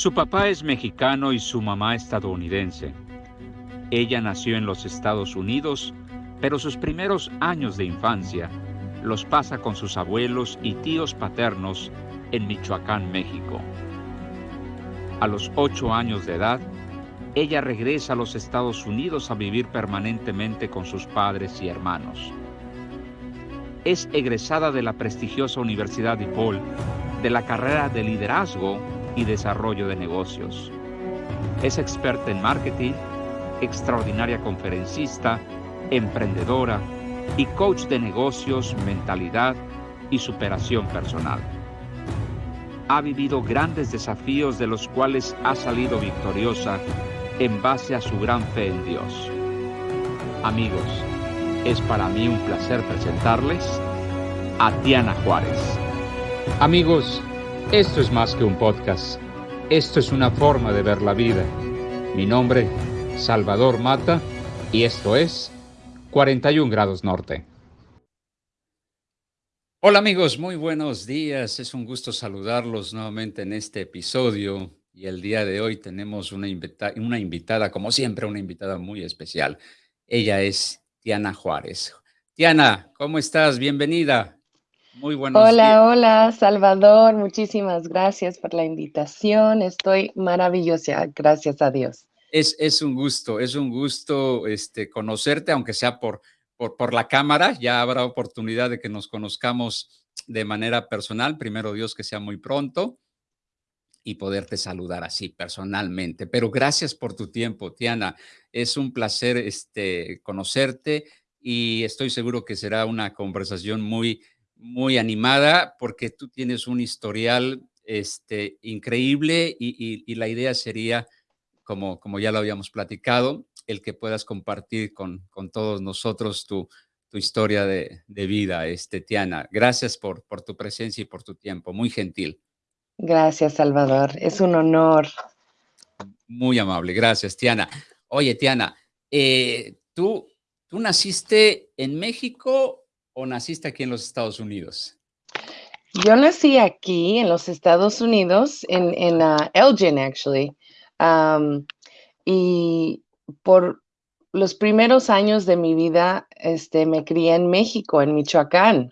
Su papá es mexicano y su mamá estadounidense. Ella nació en los Estados Unidos, pero sus primeros años de infancia los pasa con sus abuelos y tíos paternos en Michoacán, México. A los ocho años de edad, ella regresa a los Estados Unidos a vivir permanentemente con sus padres y hermanos. Es egresada de la prestigiosa Universidad de Paul de la carrera de liderazgo y desarrollo de negocios. Es experta en marketing, extraordinaria conferencista, emprendedora y coach de negocios, mentalidad y superación personal. Ha vivido grandes desafíos de los cuales ha salido victoriosa en base a su gran fe en Dios. Amigos, es para mí un placer presentarles a Diana Juárez. Amigos, esto es más que un podcast. Esto es una forma de ver la vida. Mi nombre, Salvador Mata, y esto es 41 grados norte. Hola amigos, muy buenos días. Es un gusto saludarlos nuevamente en este episodio. Y el día de hoy tenemos una, una invitada, como siempre, una invitada muy especial. Ella es Tiana Juárez. Tiana, ¿cómo estás? Bienvenida. Muy buenos hola, Hola, Salvador. Muchísimas gracias por la invitación. Estoy maravillosa, gracias a Dios. Es, es un gusto, es un gusto este, conocerte, aunque sea por, por, por la cámara. Ya habrá oportunidad de que nos conozcamos de manera personal. Primero Dios que sea muy pronto y poderte saludar así personalmente. Pero gracias por tu tiempo, Tiana. Es un placer este, conocerte y estoy seguro que será una conversación muy muy animada porque tú tienes un historial este, increíble y, la idea sería, como, como ya lo habíamos platicado, el que puedas compartir con, con todos nosotros tu, tu historia de, de, vida, este, Tiana. Gracias por, por tu presencia y por tu tiempo, muy gentil. Gracias, Salvador. Es un honor. Muy amable. Gracias, Tiana. Oye, Tiana, eh, ¿tú, ¿tú naciste en México o naciste aquí en los Estados Unidos? Yo nací aquí en los Estados Unidos, en, en uh, Elgin, actually. Um, y por los primeros años de mi vida, este, me crié en México, en Michoacán,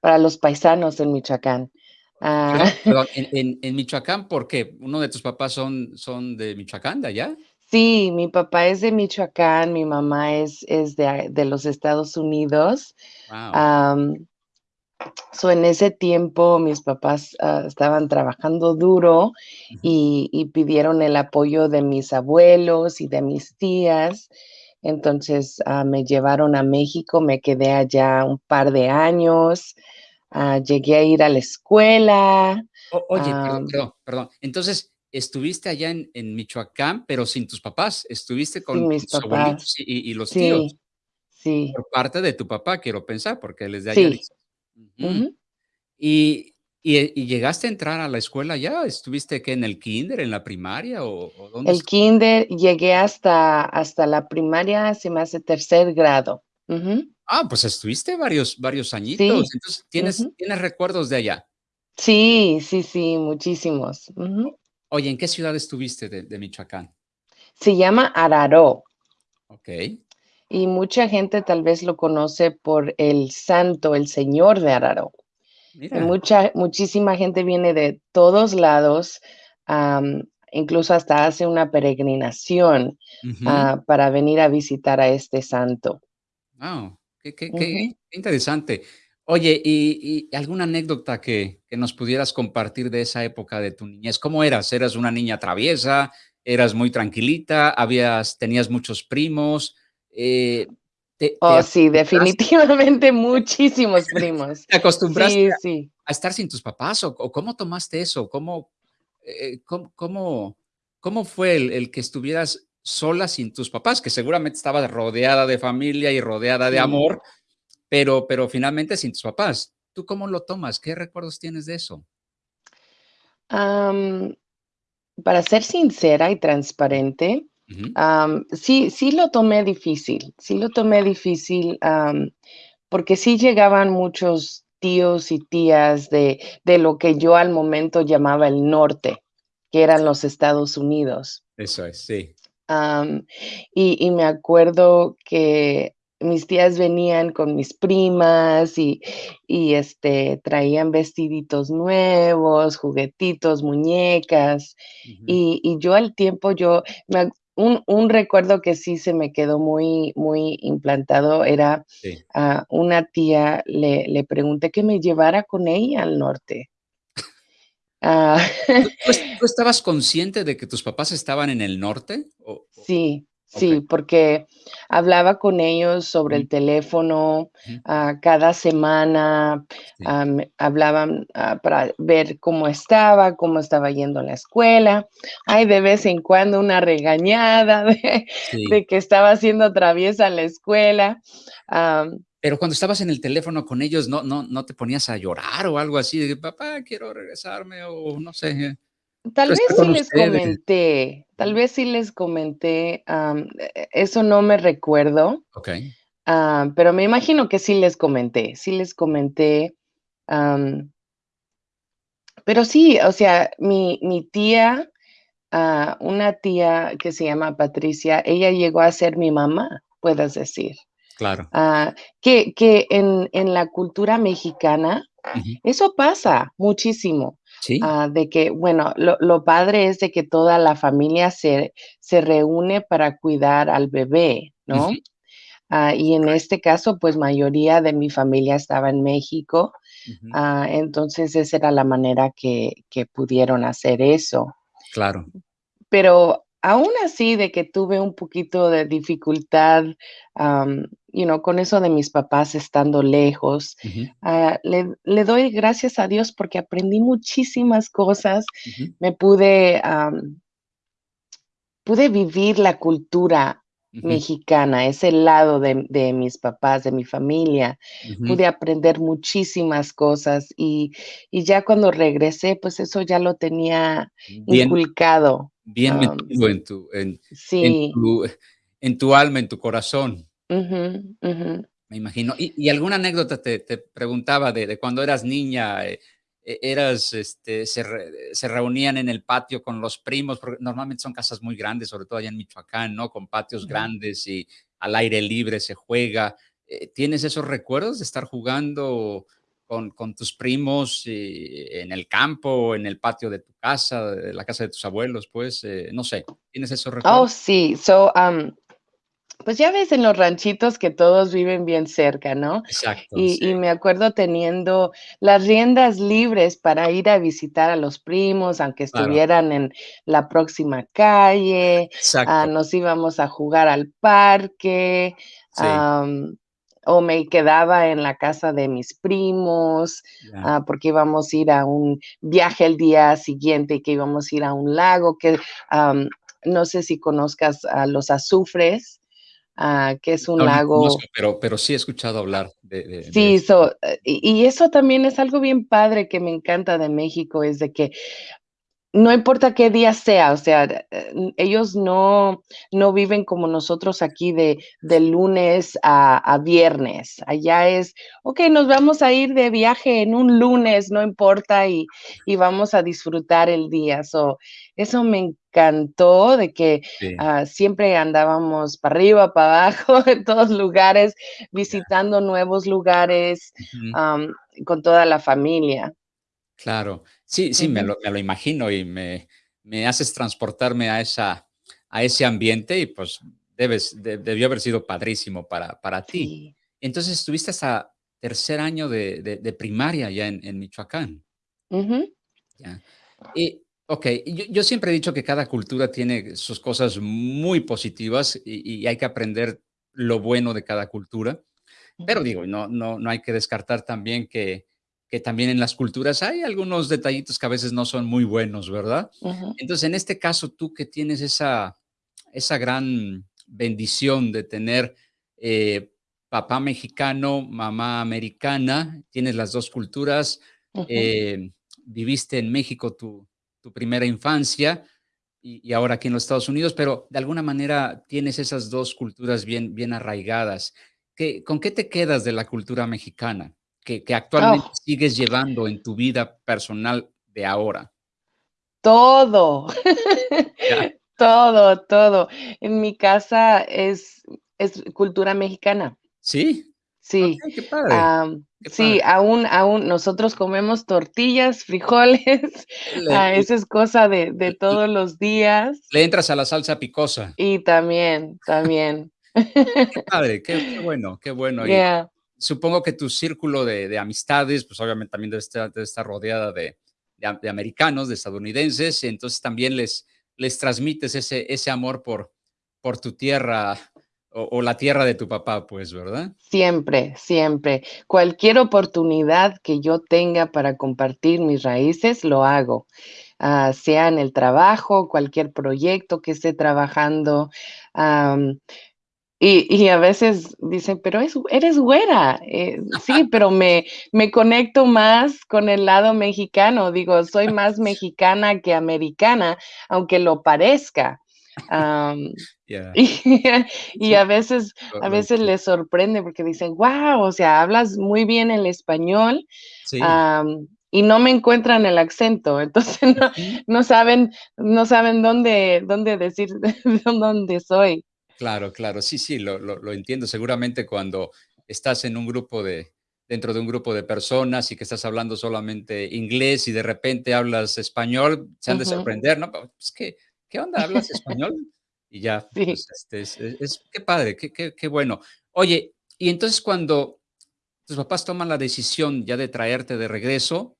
para los paisanos en Michoacán. Uh, en, en, Michoacán, ¿por qué? ¿Uno de tus papás son, son de Michoacán, de allá? Sí, mi papá es de Michoacán, mi mamá es, es de, de los Estados Unidos. so en ese tiempo mis papás ah, estaban trabajando duro y, pidieron el apoyo de mis abuelos y de mis tías. Entonces ah, me llevaron a México, me quedé allá un par de años, ah, llegué a ir a la escuela. oye, perdón, perdón, Entonces, estuviste allá en, en, Michoacán, pero sin tus papás, estuviste con mis tus abuelitos y, los tíos. Sí. Por parte de tu papá, quiero pensar, porque él es de allá. Sí. y, y, llegaste a entrar a la escuela ya? ¿Estuviste que en el kinder, en la primaria o, dónde? El kinder, llegué hasta, hasta la primaria, se me hace tercer grado. Ah, pues estuviste varios, varios añitos. Entonces, ¿tienes, ¿tienes recuerdos de allá? Sí, sí, sí, muchísimos. Oye, ¿en qué ciudad estuviste de, Michoacán? Se llama Araró. Ok. Y mucha gente tal vez lo conoce por el santo, el señor de Araró. Mucha, muchísima gente viene de todos lados, incluso hasta hace una peregrinación ah, para venir a visitar a este santo. Wow, qué, interesante. Oye, ¿y, alguna anécdota que, nos pudieras compartir de esa época de tu niñez? ¿Cómo eras? ¿Eras una niña traviesa? ¿Eras muy tranquilita? ¿Habías, ¿Tenías muchos primos? Eh, oh, sí, definitivamente muchísimos primos. ¿Te acostumbraste A, estar sin tus papás? ¿O, cómo tomaste eso? ¿Cómo, eh, cómo, cómo, fue el, que estuvieras sola sin tus papás? Que seguramente estabas rodeada de familia y rodeada de amor, pero, pero finalmente sin tus papás. ¿Tú cómo lo tomas? ¿Qué recuerdos tienes de eso? para ser sincera y transparente, sí, sí lo tomé difícil, sí lo tomé difícil porque sí llegaban muchos tíos y tías de, de, lo que yo al momento llamaba el norte, que eran los Estados Unidos. Eso es, sí. y, y, me acuerdo que mis tías venían con mis primas y, y este, traían vestiditos nuevos, juguetitos, muñecas. y, y, yo al tiempo, yo, un, un, recuerdo que sí se me quedó muy, muy implantado era a una tía, le, le pregunté que me llevara con ella al norte. Ah. ¿Tú, estabas consciente de que tus papás estaban en el norte? Sí, Sí, porque hablaba con ellos sobre el teléfono ah, cada semana, hablaban ah, para ver cómo estaba, cómo estaba yendo a la escuela. Hay de vez en cuando una regañada de, que estaba haciendo traviesa a la escuela. Pero cuando estabas en el teléfono con ellos, ¿no, no, no te ponías a llorar o algo así? De, papá, quiero regresarme o no sé. Tal vez sí les comenté, tal vez sí les comenté, eso no me recuerdo. Ok. pero me imagino que sí les comenté, sí les comenté. pero sí, o sea, mi, mi tía, ah, una tía que se llama Patricia, ella llegó a ser mi mamá, puedes decir. Claro. Ah, que, que en, en, la cultura mexicana, eso pasa muchísimo. Ah, de que, bueno, lo, padre es de que toda la familia se, se reúne para cuidar al bebé, ¿no? Ah, y en este caso, pues mayoría de mi familia estaba en México, ah, entonces esa era la manera que, que pudieron hacer eso. Claro. Pero aún así de que tuve un poquito de dificultad, you know, con eso de mis papás estando lejos, ah, le, doy gracias a Dios porque aprendí muchísimas cosas, me pude, pude vivir la cultura mexicana, ese lado de, mis papás, de mi familia. Pude aprender muchísimas cosas y, ya cuando regresé, pues eso ya lo tenía inculcado bien metido en tu, en, en, tu, alma, en tu corazón. Me imagino. Y, alguna anécdota te, preguntaba de, cuando eras niña, eh, e, eras, este, se, se, reunían en el patio con los primos, porque normalmente son casas muy grandes, sobre todo allá en Michoacán, ¿no? Con patios grandes y al aire libre se juega. Eh, ¿Tienes esos recuerdos de estar jugando con, con tus primos eh, en el campo, en el patio de tu casa, de la casa de tus abuelos, pues, eh, no sé, ¿tienes esos oh, recuerdos? Oh, sí, so, um, pues ya ves en los ranchitos que todos viven bien cerca, ¿no? Exacto. Y, y, me acuerdo teniendo las riendas libres para ir a visitar a los primos, aunque estuvieran en la próxima calle. Exacto. Ah, nos íbamos a jugar al parque. Sí o me quedaba en la casa de mis primos, ah, porque íbamos a ir a un viaje el día siguiente, que íbamos a ir a un lago, que no sé si conozcas a los azufres, ah, que es un lago. pero, pero sí he escuchado hablar de. sí, eh, y, eso también es algo bien padre que me encanta de México, es de que no importa qué día sea, o sea, eh, ellos no, no viven como nosotros aquí de, de lunes a, viernes. Allá es, ok, nos vamos a ir de viaje en un lunes, no importa, y, vamos a disfrutar el día. eso me encantó de que ah, siempre andábamos para arriba, para abajo, en todos lugares, visitando nuevos lugares con toda la familia. Claro, sí, sí, me, lo, imagino y me, me, haces transportarme a, esa, a ese ambiente y pues debes, debió haber sido padrísimo para, para ti. Entonces estuviste hasta tercer año de, de, primaria ya en, en Michoacán. Y, ok, yo, yo, siempre he dicho que cada cultura tiene sus cosas muy positivas y, y hay que aprender lo bueno de cada cultura. Pero digo, no, no, no hay que descartar también que que también en las culturas hay algunos detallitos que a veces no son muy buenos, ¿verdad? Entonces, en este caso, tú que tienes esa, esa gran bendición de tener eh, papá mexicano, mamá americana, tienes las dos culturas, eh, viviste en México tu, tu primera infancia y, ahora aquí en los Estados Unidos, pero de alguna manera tienes esas dos culturas bien, bien arraigadas. ¿Qué, ¿Con qué te quedas de la cultura mexicana? Que, actualmente oh. sigues llevando en tu vida personal de ahora? todo. Todo, todo. En mi casa es es cultura mexicana. ¿Sí? Sí. qué padre. sí, aún aún nosotros comemos tortillas, frijoles, ah, eso es cosa de de todos los días. Le entras a la salsa picosa. Y también, también. Qué padre, qué qué bueno, qué bueno. Yeah. Supongo que tu círculo de de amistades, pues, obviamente, también debe estar debe rodeada de americanos, de estadounidenses, entonces también les les transmites ese ese amor por por tu tierra o, la tierra de tu papá, pues, ¿verdad? Siempre, siempre. Cualquier oportunidad que yo tenga para compartir mis raíces, lo hago. Ah, sea en el trabajo, cualquier proyecto que esté trabajando. Y, a veces dicen, pero eres güera. Eh, sí, pero me, me conecto más con el lado mexicano. Digo, soy más mexicana que americana, aunque lo parezca. Y, a veces, a veces les sorprende porque dicen, wow, o sea, hablas muy bien el español. y no me encuentran el acento, entonces no, saben, no saben dónde, dónde decir dónde soy. Claro, claro, sí, sí, lo, lo, entiendo. Seguramente cuando estás en un grupo de, dentro de un grupo de personas y que estás hablando solamente inglés y de repente hablas español, se han de sorprender, ¿no? Pues que ¿qué onda? ¿Hablas español? Y ya, pues, este, es, qué padre, qué, qué, bueno. Oye, y entonces cuando tus papás toman la decisión ya de traerte de regreso,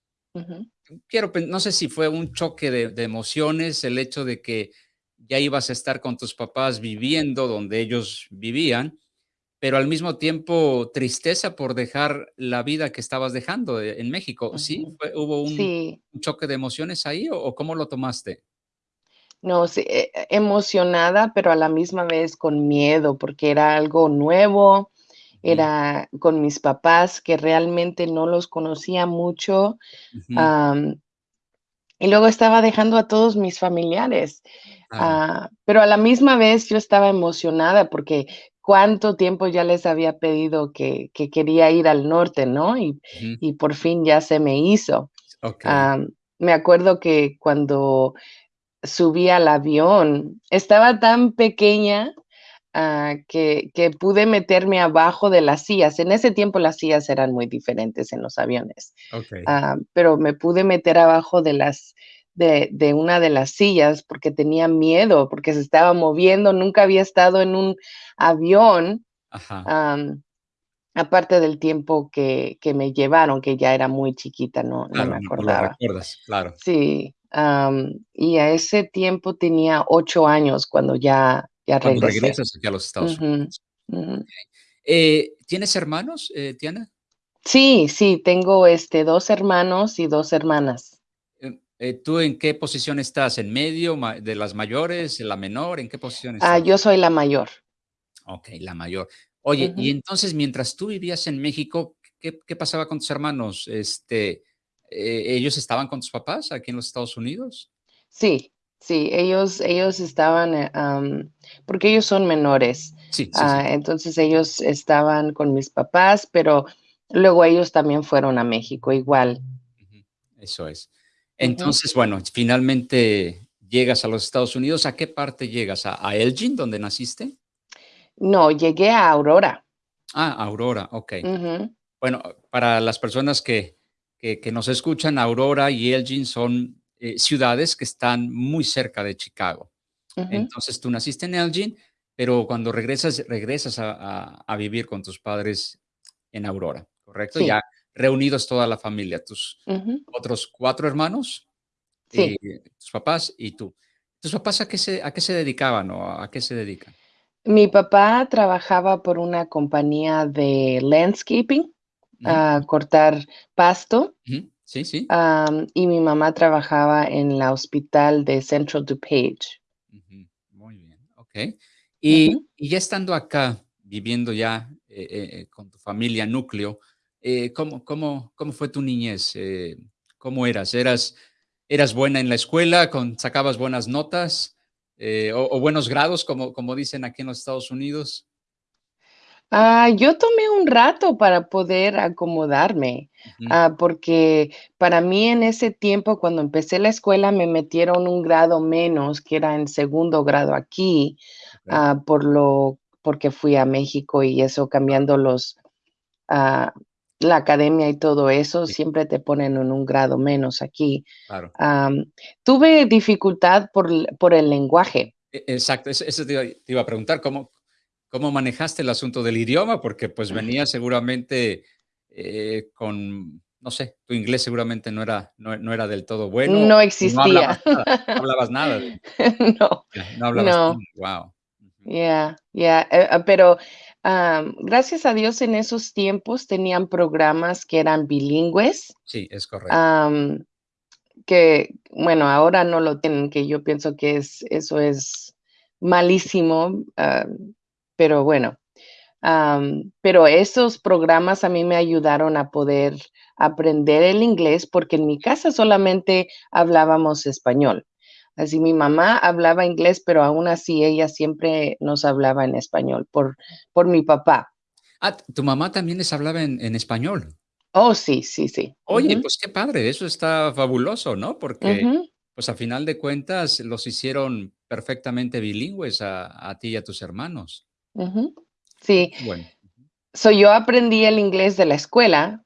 quiero, no sé si fue un choque de, de, emociones, el hecho de que ya ibas a estar con tus papás viviendo donde ellos vivían, pero al mismo tiempo tristeza por dejar la vida que estabas dejando eh, en México. ¿Sí? ¿Hubo un, choque de emociones ahí o cómo lo tomaste? No, sí, e e emocionada, pero a la misma vez con miedo, porque era algo nuevo, era con mis papás, que realmente no los conocía mucho, y luego estaba dejando a todos mis familiares, ah, pero a la misma vez yo estaba emocionada, porque cuánto tiempo ya les había pedido que que quería ir al norte, ¿no? Y y por fin ya se me hizo. me acuerdo que cuando subí al avión. Estaba tan pequeña ah, que, pude meterme abajo de las sillas. En ese tiempo las sillas eran muy diferentes en los aviones. Ah, pero me pude meter abajo de las de, una de las sillas porque tenía miedo, porque se estaba moviendo. Nunca había estado en un avión. aparte del tiempo que, me llevaron, que ya era muy chiquita, no, no me acordaba. claro. Sí, y a ese tiempo tenía ocho años cuando ya, ya cuando regresas aquí a los Estados Unidos. Eh, ¿Tienes hermanos, eh, Tiana? Sí, sí, tengo este, dos hermanos y dos hermanas. Eh, ¿Tú en qué posición estás? ¿En medio de las mayores, en la menor? ¿En qué posición ah, estás? Ah, yo soy la mayor. Ok, la mayor. Oye, y entonces mientras tú vivías en México, ¿qué, qué pasaba con tus hermanos? Este, eh, ¿ellos estaban con tus papás aquí en los Estados Unidos? Sí, sí, ellos, ellos estaban, eh, porque ellos son menores. Sí, ah, Entonces ellos estaban con mis papás, pero luego ellos también fueron a México, igual. Eso es. Entonces, bueno, finalmente llegas a los Estados Unidos. ¿A qué parte llegas? ¿A, Elgin, donde naciste? No, llegué a Aurora. Ah, Aurora, ok. Bueno, para las personas que, que, nos escuchan, Aurora y Elgin son eh, ciudades que están muy cerca de Chicago. Entonces tú naciste en Elgin, pero cuando regresas, regresas a, vivir con tus padres en Aurora, ¿correcto? Ya reunidos toda la familia, tus otros cuatro hermanos, sí. tus papás y tú. ¿Tus papás a qué se, a qué se dedicaban o a qué se dedican? Mi papá trabajaba por una compañía de landscaping a cortar pasto. Sí, sí. y mi mamá trabajaba en la hospital de Central DuPage. Muy bien, ok. Y, ya estando acá, viviendo ya eh, eh, con tu familia núcleo, eh, ¿cómo, cómo, cómo, fue tu niñez? ¿Cómo eras? ¿Eras, eras buena en la escuela? Con, ¿Sacabas buenas notas? O, o, buenos grados, como, como dicen aquí en los Estados Unidos? Ah, yo tomé un rato para poder acomodarme, Ujú. ah, porque para mí en ese tiempo, cuando empecé la escuela, me metieron un grado menos, que era en segundo grado aquí, ah, por lo porque fui a México y eso cambiando los, ah, la academia y todo eso, Sí, siempre te ponen en un grado menos aquí. claro. Am, tuve dificultad por por el lenguaje. E exacto, eso eso te iba te iba a preguntar, ¿cómo cómo manejaste el asunto del idioma? Porque, pues, venías seguramente, eh, con, no sé, tu inglés seguramente no era no no era del todo bueno, No o no hablabas existía. nada, no hablabas nada No, no hablabas nada. Ujú. Ya, ya, eh, ah, pero, am, gracias a Dios en esos tiempos tenían programas que eran bilingües, Sí, es correcto. que, bueno, ahora no lo tienen, que yo pienso que es eso es malísimo, ah, pero bueno, pero esos programas a mí me ayudaron a poder aprender el inglés, porque en mi casa solamente hablábamos español. Así mi mamá hablaba inglés, pero aún así ella siempre nos hablaba en español por por mi papá. Ah, tu mamá también les hablaba en en español. Oh, sí, sí, sí. Oye, pues qué padre, eso está fabuloso, ¿no? Porque, pues, a final de cuentas los hicieron perfectamente bilingües a a ti y a tus hermanos. Sí, bueno. so, yo aprendí el inglés de la escuela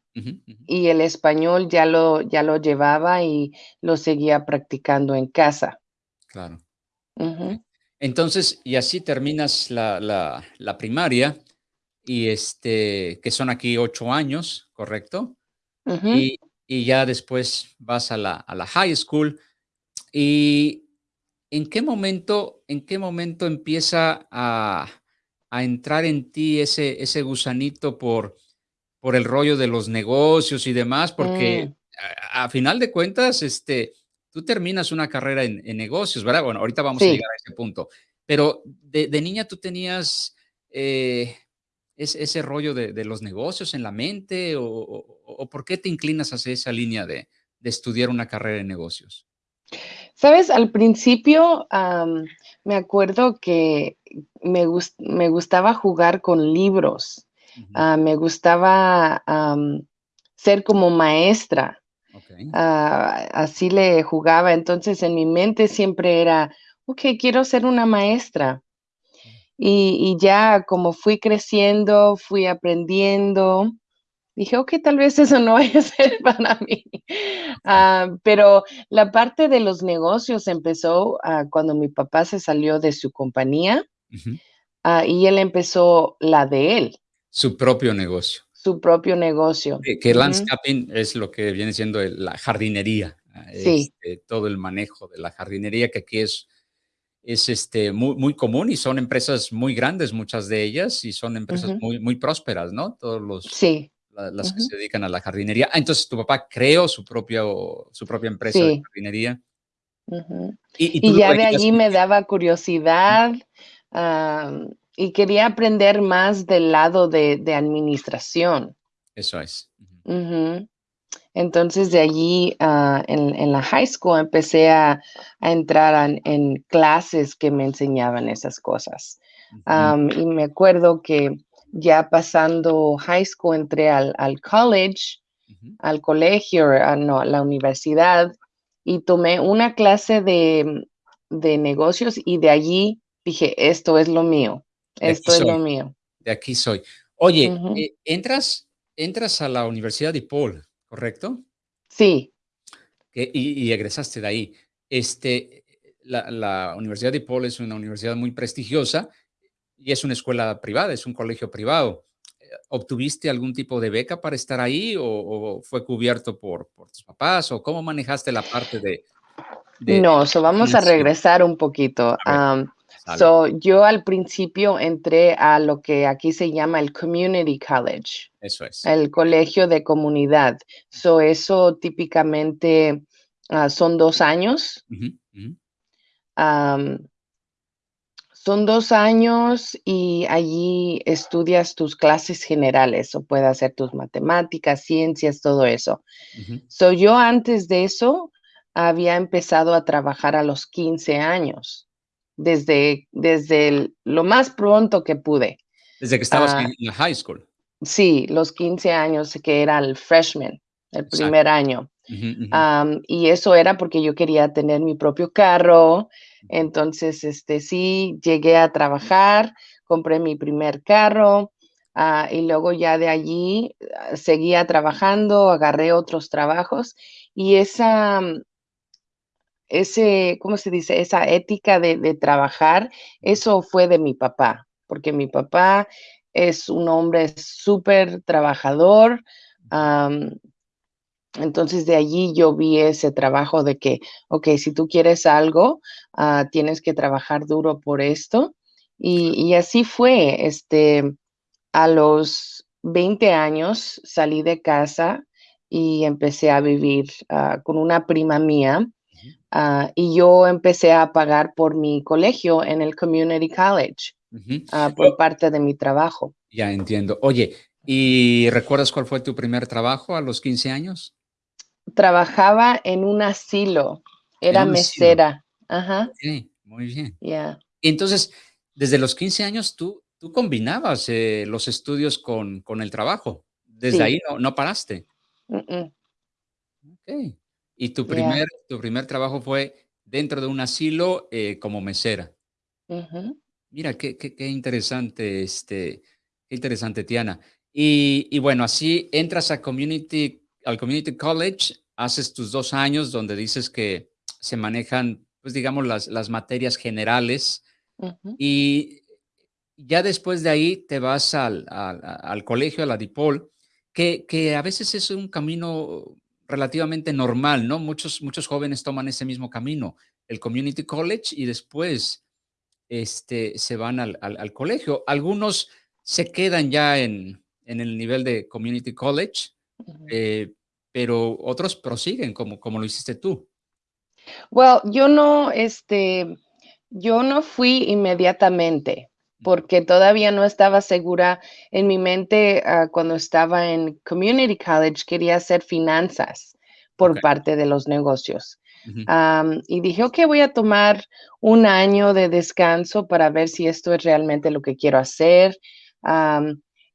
y el español ya lo ya lo llevaba y lo seguía practicando en casa. Claro. Entonces, y así terminas la la la primaria, y, este, que son aquí 8 años, ¿correcto? Y y ya después vas a la a la high school, y, ¿en qué momento en qué momento empieza a a entrar en ti ese ese gusanito por por el rollo de los negocios y demás? Porque mm, a a final de cuentas, este, tú terminas una carrera en en negocios, ¿verdad? Bueno, ahorita vamos a llegar a ese punto, pero de de niña tú tenías, eh, ese ese rollo de de los negocios en la mente, o o o ¿por qué te inclinas hacia esa línea de de estudiar una carrera en negocios? ¿Sabes? Al principio, me acuerdo que me gus me gustaba jugar con libros, ah, me gustaba, ser como maestra, ah, así le jugaba. Entonces, en mi mente siempre era: "Okey, quiero ser una maestra". Y y ya como fui creciendo, fui aprendiendo, Dije: "Okey, tal vez eso no vaya a ser para mí". Ah, pero la parte de los negocios empezó, ah, cuando mi papá se salió de su compañía, y él empezó la de él, Su propio negocio. Su propio negocio. Que que landscaping es lo que viene siendo la jardinería, Sí, este, todo el manejo de la jardinería, que aquí es es, este, muy muy común y son empresas muy grandes, muchas de ellas, y son empresas muy muy prósperas, ¿no? Todos los sí, la las que se dedican a la jardinería. Ah, entonces tu papá creó su propio su propia empresa de jardinería, y ya de allí me daba curiosidad, y quería aprender más del lado de de administración. Eso es. Entonces, de allí, ah, en en la high school empecé a a entrar an en clases que me enseñaban esas cosas. y me acuerdo que ya pasando high school entré al al college, al colegio, ah, no, a la universidad, y tomé una clase de de negocios, y de allí dije: "Esto es lo mío, Esto es lo mío". De aquí soy. Oye, eh, entras entras a la Universidad de DePaul, ¿correcto? Sí, Que y y egresaste de ahí. Este, la la Universidad de DePaul es una universidad muy prestigiosa y es una escuela privada, es un colegio privado. Eh, ¿obtuviste algún tipo de beca para estar ahí o o fue cubierto por por tus papás, o cómo manejaste la parte de No, so vamos a regresar un poquito. A So yo al principio entré a lo que aquí se llama el community college, Eso es. el colegio de comunidad. So eso típicamente ah, son dos años. Son dos años y allí estudias tus clases generales, o puede hacer tus matemáticas, ciencias, todo eso. So yo antes de eso había empezado a trabajar a los 15 años. Desde desde el lo más pronto que pude. Desde que estabas en la high school. Sí, los 15 años que era el freshman, el primer año. y eso era porque yo quería tener mi propio carro. Entonces, este, sí, llegué a trabajar, compré mi primer carro ah, y luego ya de allí ah, seguía trabajando, agarré otros trabajos y esa, ese, ¿cómo se dice? Esa ética de trabajar, eso fue de mi papá, porque mi papá es un hombre súper trabajador. entonces de allí yo vi ese trabajo de que, ok, si tú quieres algo, ah, tienes que trabajar duro por esto. Y, así fue, este, a los 20 años salí de casa y empecé a vivir ah, con una prima mía. Ah, y yo empecé a pagar por mi colegio en el Community College. Ah, por parte de mi trabajo. Ya entiendo. Oye, ¿y recuerdas cuál fue tu primer trabajo a los 15 años? Trabajaba en un asilo, era mesera. Ajá. Sí, muy bien. Ya. Entonces, desde los 15 años tú, tú combinabas eh, los estudios con, con, el trabajo. Desde ahí no, no paraste. Ok. Y tu primer, tu primer trabajo fue dentro de un asilo eh, como mesera. Mira, qué, qué, interesante, este, qué interesante, Tiana. Y, bueno, así entras a community, al Community College, haces tus dos años donde dices que se manejan, pues digamos, las, las materias generales. Y ya después de ahí te vas al, al, colegio, a la DIPOL, que, que, a veces es un camino relativamente normal, ¿no? Muchos, muchos jóvenes toman ese mismo camino, el Community College, y después este, se van al, colegio. Algunos se quedan ya en, el nivel de community college, eh, pero otros prosiguen como, como lo hiciste tú. Well, yo no, este, yo no fui inmediatamente porque todavía no estaba segura en mi mente ah, cuando estaba en community college, quería hacer finanzas por parte de los negocios. Y dije, ok, voy a tomar un año de descanso para ver si esto es realmente lo que quiero hacer.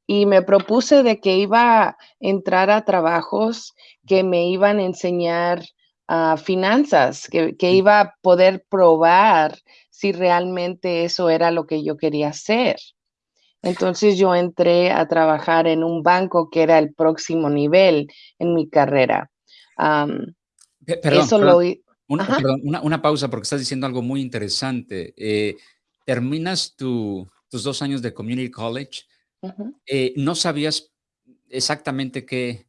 y me propuse de que iba a entrar a trabajos que me iban a enseñar uh, finanzas, que, que, iba a poder probar si realmente eso era lo que yo quería hacer. Entonces yo entré a trabajar en un banco que era el próximo nivel en mi carrera. Eso lo... Una, una, pausa porque estás diciendo algo muy interesante. Eh, terminas tus dos años de Community College, eh, no sabías exactamente qué,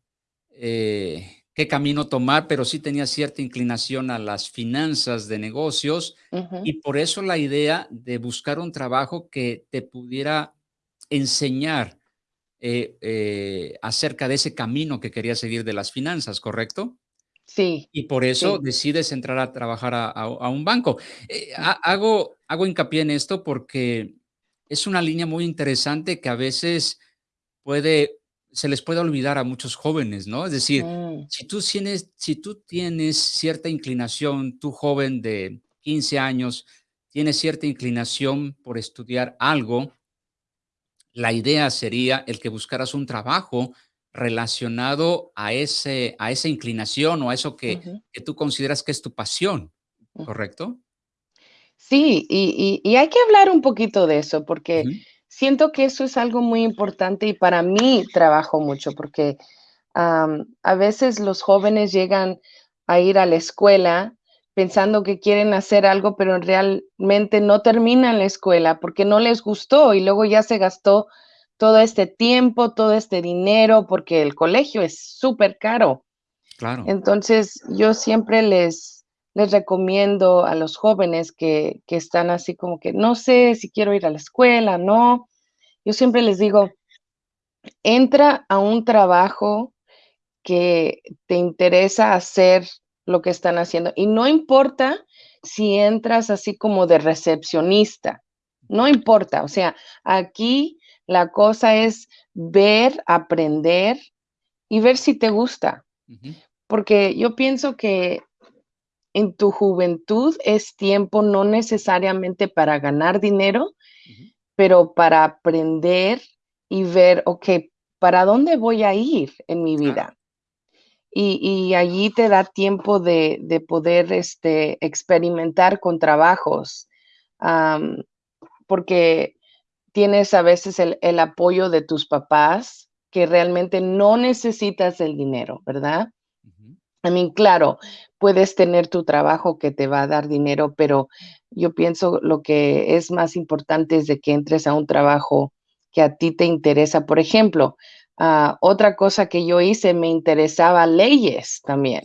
eh, qué camino tomar, pero sí tenías cierta inclinación a las finanzas de negocios y por eso la idea de buscar un trabajo que te pudiera enseñar acerca de ese camino que querías seguir de las finanzas, ¿correcto? Sí. Y por eso decides entrar a trabajar a, un banco. Eh, hago, hago hincapié en esto porque es una línea muy interesante que a veces puede, se les puede olvidar a muchos jóvenes, ¿no? Es decir, mm. si, tú tienes, si tú tienes cierta inclinación, tú joven de 15 años, tienes cierta inclinación por estudiar algo, la idea sería el que buscaras un trabajo relacionado a, ese, a esa inclinación o a eso que, tú consideras que es tu pasión, ¿correcto? Sí, y, hay que hablar un poquito de eso porque siento que eso es algo muy importante y para mí trabajo mucho porque a veces los jóvenes llegan a ir a la escuela pensando que quieren hacer algo, pero realmente no terminan la escuela porque no les gustó y luego ya se gastó todo este tiempo, todo este dinero, porque el colegio es súper caro. Claro. Entonces, yo siempre les, les recomiendo a los jóvenes que, que están así como que no sé si quiero ir a la escuela, no. Yo siempre les digo, entra a un trabajo que te interesa hacer lo que están haciendo. Y no importa si entras así como de recepcionista, no importa. O sea, aquí la cosa es ver, aprender y ver si te gusta. Porque yo pienso que en tu juventud es tiempo no necesariamente para ganar dinero, pero para aprender y ver, ok, ¿para dónde voy a ir en mi vida? Y, allí te da tiempo de, poder este, experimentar con trabajos, porque tienes a veces el, apoyo de tus papás que realmente no necesitas el dinero, ¿verdad? A mí, claro, puedes tener tu trabajo que te va a dar dinero, pero yo pienso lo que es más importante es de que entres a un trabajo que a ti te interesa. Por ejemplo, ah, otra cosa que yo hice, me interesaba leyes también.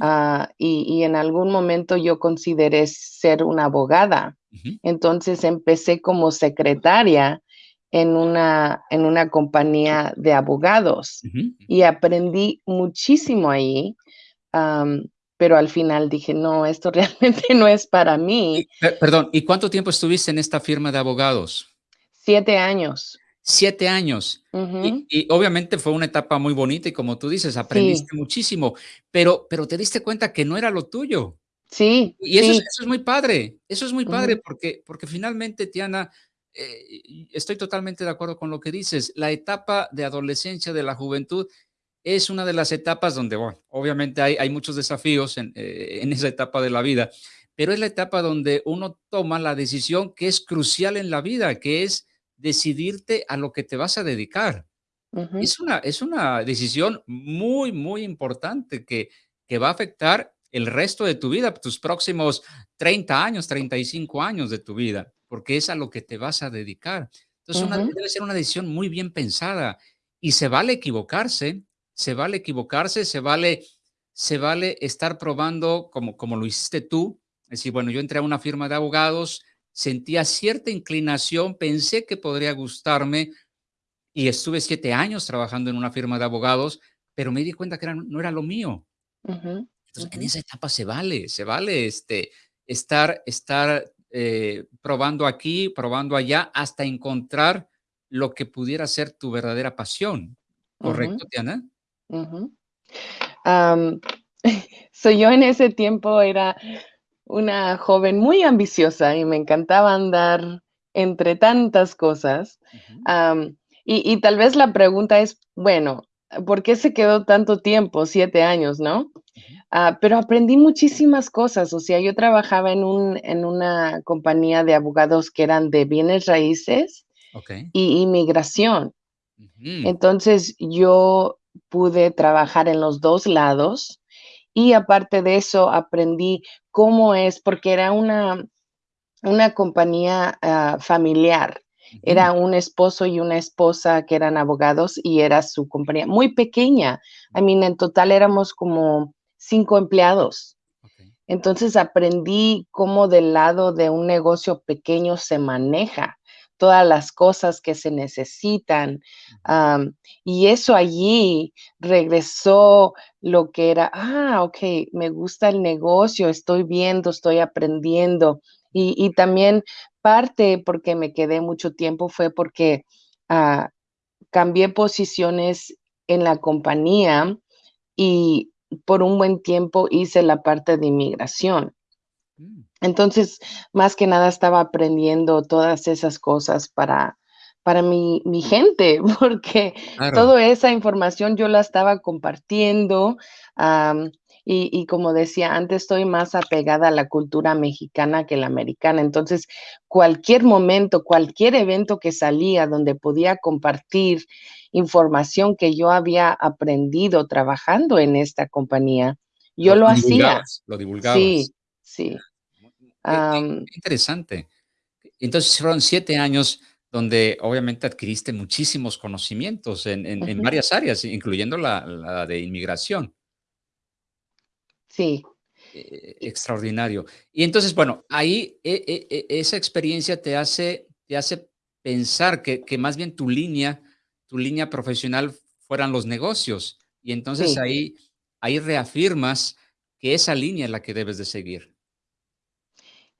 Ah, y, en algún momento yo consideré ser una abogada. Entonces empecé como secretaria en una, en una compañía de abogados y aprendí muchísimo ahí pero al final dije, no, esto realmente no es para mí. perdón, ¿y cuánto tiempo estuviste en esta firma de abogados? Siete años. Siete años. y, obviamente fue una etapa muy bonita y como tú dices, aprendiste muchísimo, pero, pero te diste cuenta que no era lo tuyo. Sí. Y eso, Es, muy padre, eso es muy padre porque, porque finalmente, Tiana, eh, estoy totalmente de acuerdo con lo que dices, la etapa de adolescencia, de la juventud, es una de las etapas donde, bueno, obviamente hay, hay muchos desafíos en, eh, en, esa etapa de la vida, pero es la etapa donde uno toma la decisión que es crucial en la vida, que es decidirte a lo que te vas a dedicar. es, una, es una decisión muy, muy importante que, que va a afectar el resto de tu vida, tus próximos 30 años, 35 años de tu vida, porque es a lo que te vas a dedicar. Entonces, debe ser una decisión muy bien pensada y se vale equivocarse, se vale equivocarse, se vale, se vale estar probando como, como lo hiciste tú. Es decir, bueno, yo entré a una firma de abogados, sentía cierta inclinación, pensé que podría gustarme y estuve siete años trabajando en una firma de abogados, pero me di cuenta que no era lo mío. Entonces, en esa etapa se vale, se vale este, estar, estar eh, probando aquí, probando allá, hasta encontrar lo que pudiera ser tu verdadera pasión. ¿Correcto, Tiana? soy yo en ese tiempo era una joven muy ambiciosa y me encantaba andar entre tantas cosas. y, tal vez la pregunta es, bueno, ¿por qué se quedó tanto tiempo? Siete años, ¿no? Ah, pero aprendí muchísimas cosas. O sea, yo trabajaba en, un, en una compañía de abogados que eran de bienes raíces y inmigración. Entonces, yo pude trabajar en los dos lados y aparte de eso aprendí cómo es, porque era una, una compañía ah, familiar. Era un esposo y una esposa que eran abogados y era su compañía muy pequeña. I mean, en total éramos como cinco empleados. Entonces aprendí cómo del lado de un negocio pequeño se maneja todas las cosas que se necesitan. y eso allí regresó lo que era, ah, ok, me gusta el negocio, estoy viendo, estoy aprendiendo. Y, también parte porque me quedé mucho tiempo fue porque ah, cambié posiciones en la compañía y por un buen tiempo hice la parte de inmigración. Mm. Entonces, más que nada estaba aprendiendo todas esas cosas para, para mi, mi gente, porque toda esa información yo la estaba compartiendo. y, y, como decía antes, estoy más apegada a la cultura mexicana que la americana. Entonces, cualquier momento, cualquier evento que salía donde podía compartir información que yo había aprendido trabajando en esta compañía, yo lo, hacía. Lo divulgabas. Sí, sí interesante. Entonces fueron siete años donde obviamente adquiriste muchísimos conocimientos en, varias áreas, incluyendo la, de inmigración. Sí. Eh, extraordinario. Y entonces, bueno, ahí e, e, e, esa experiencia te hace, te hace pensar que, más bien tu línea, tu línea profesional fueran los negocios. Y entonces ahí, ahí reafirmas que esa línea es la que debes de seguir.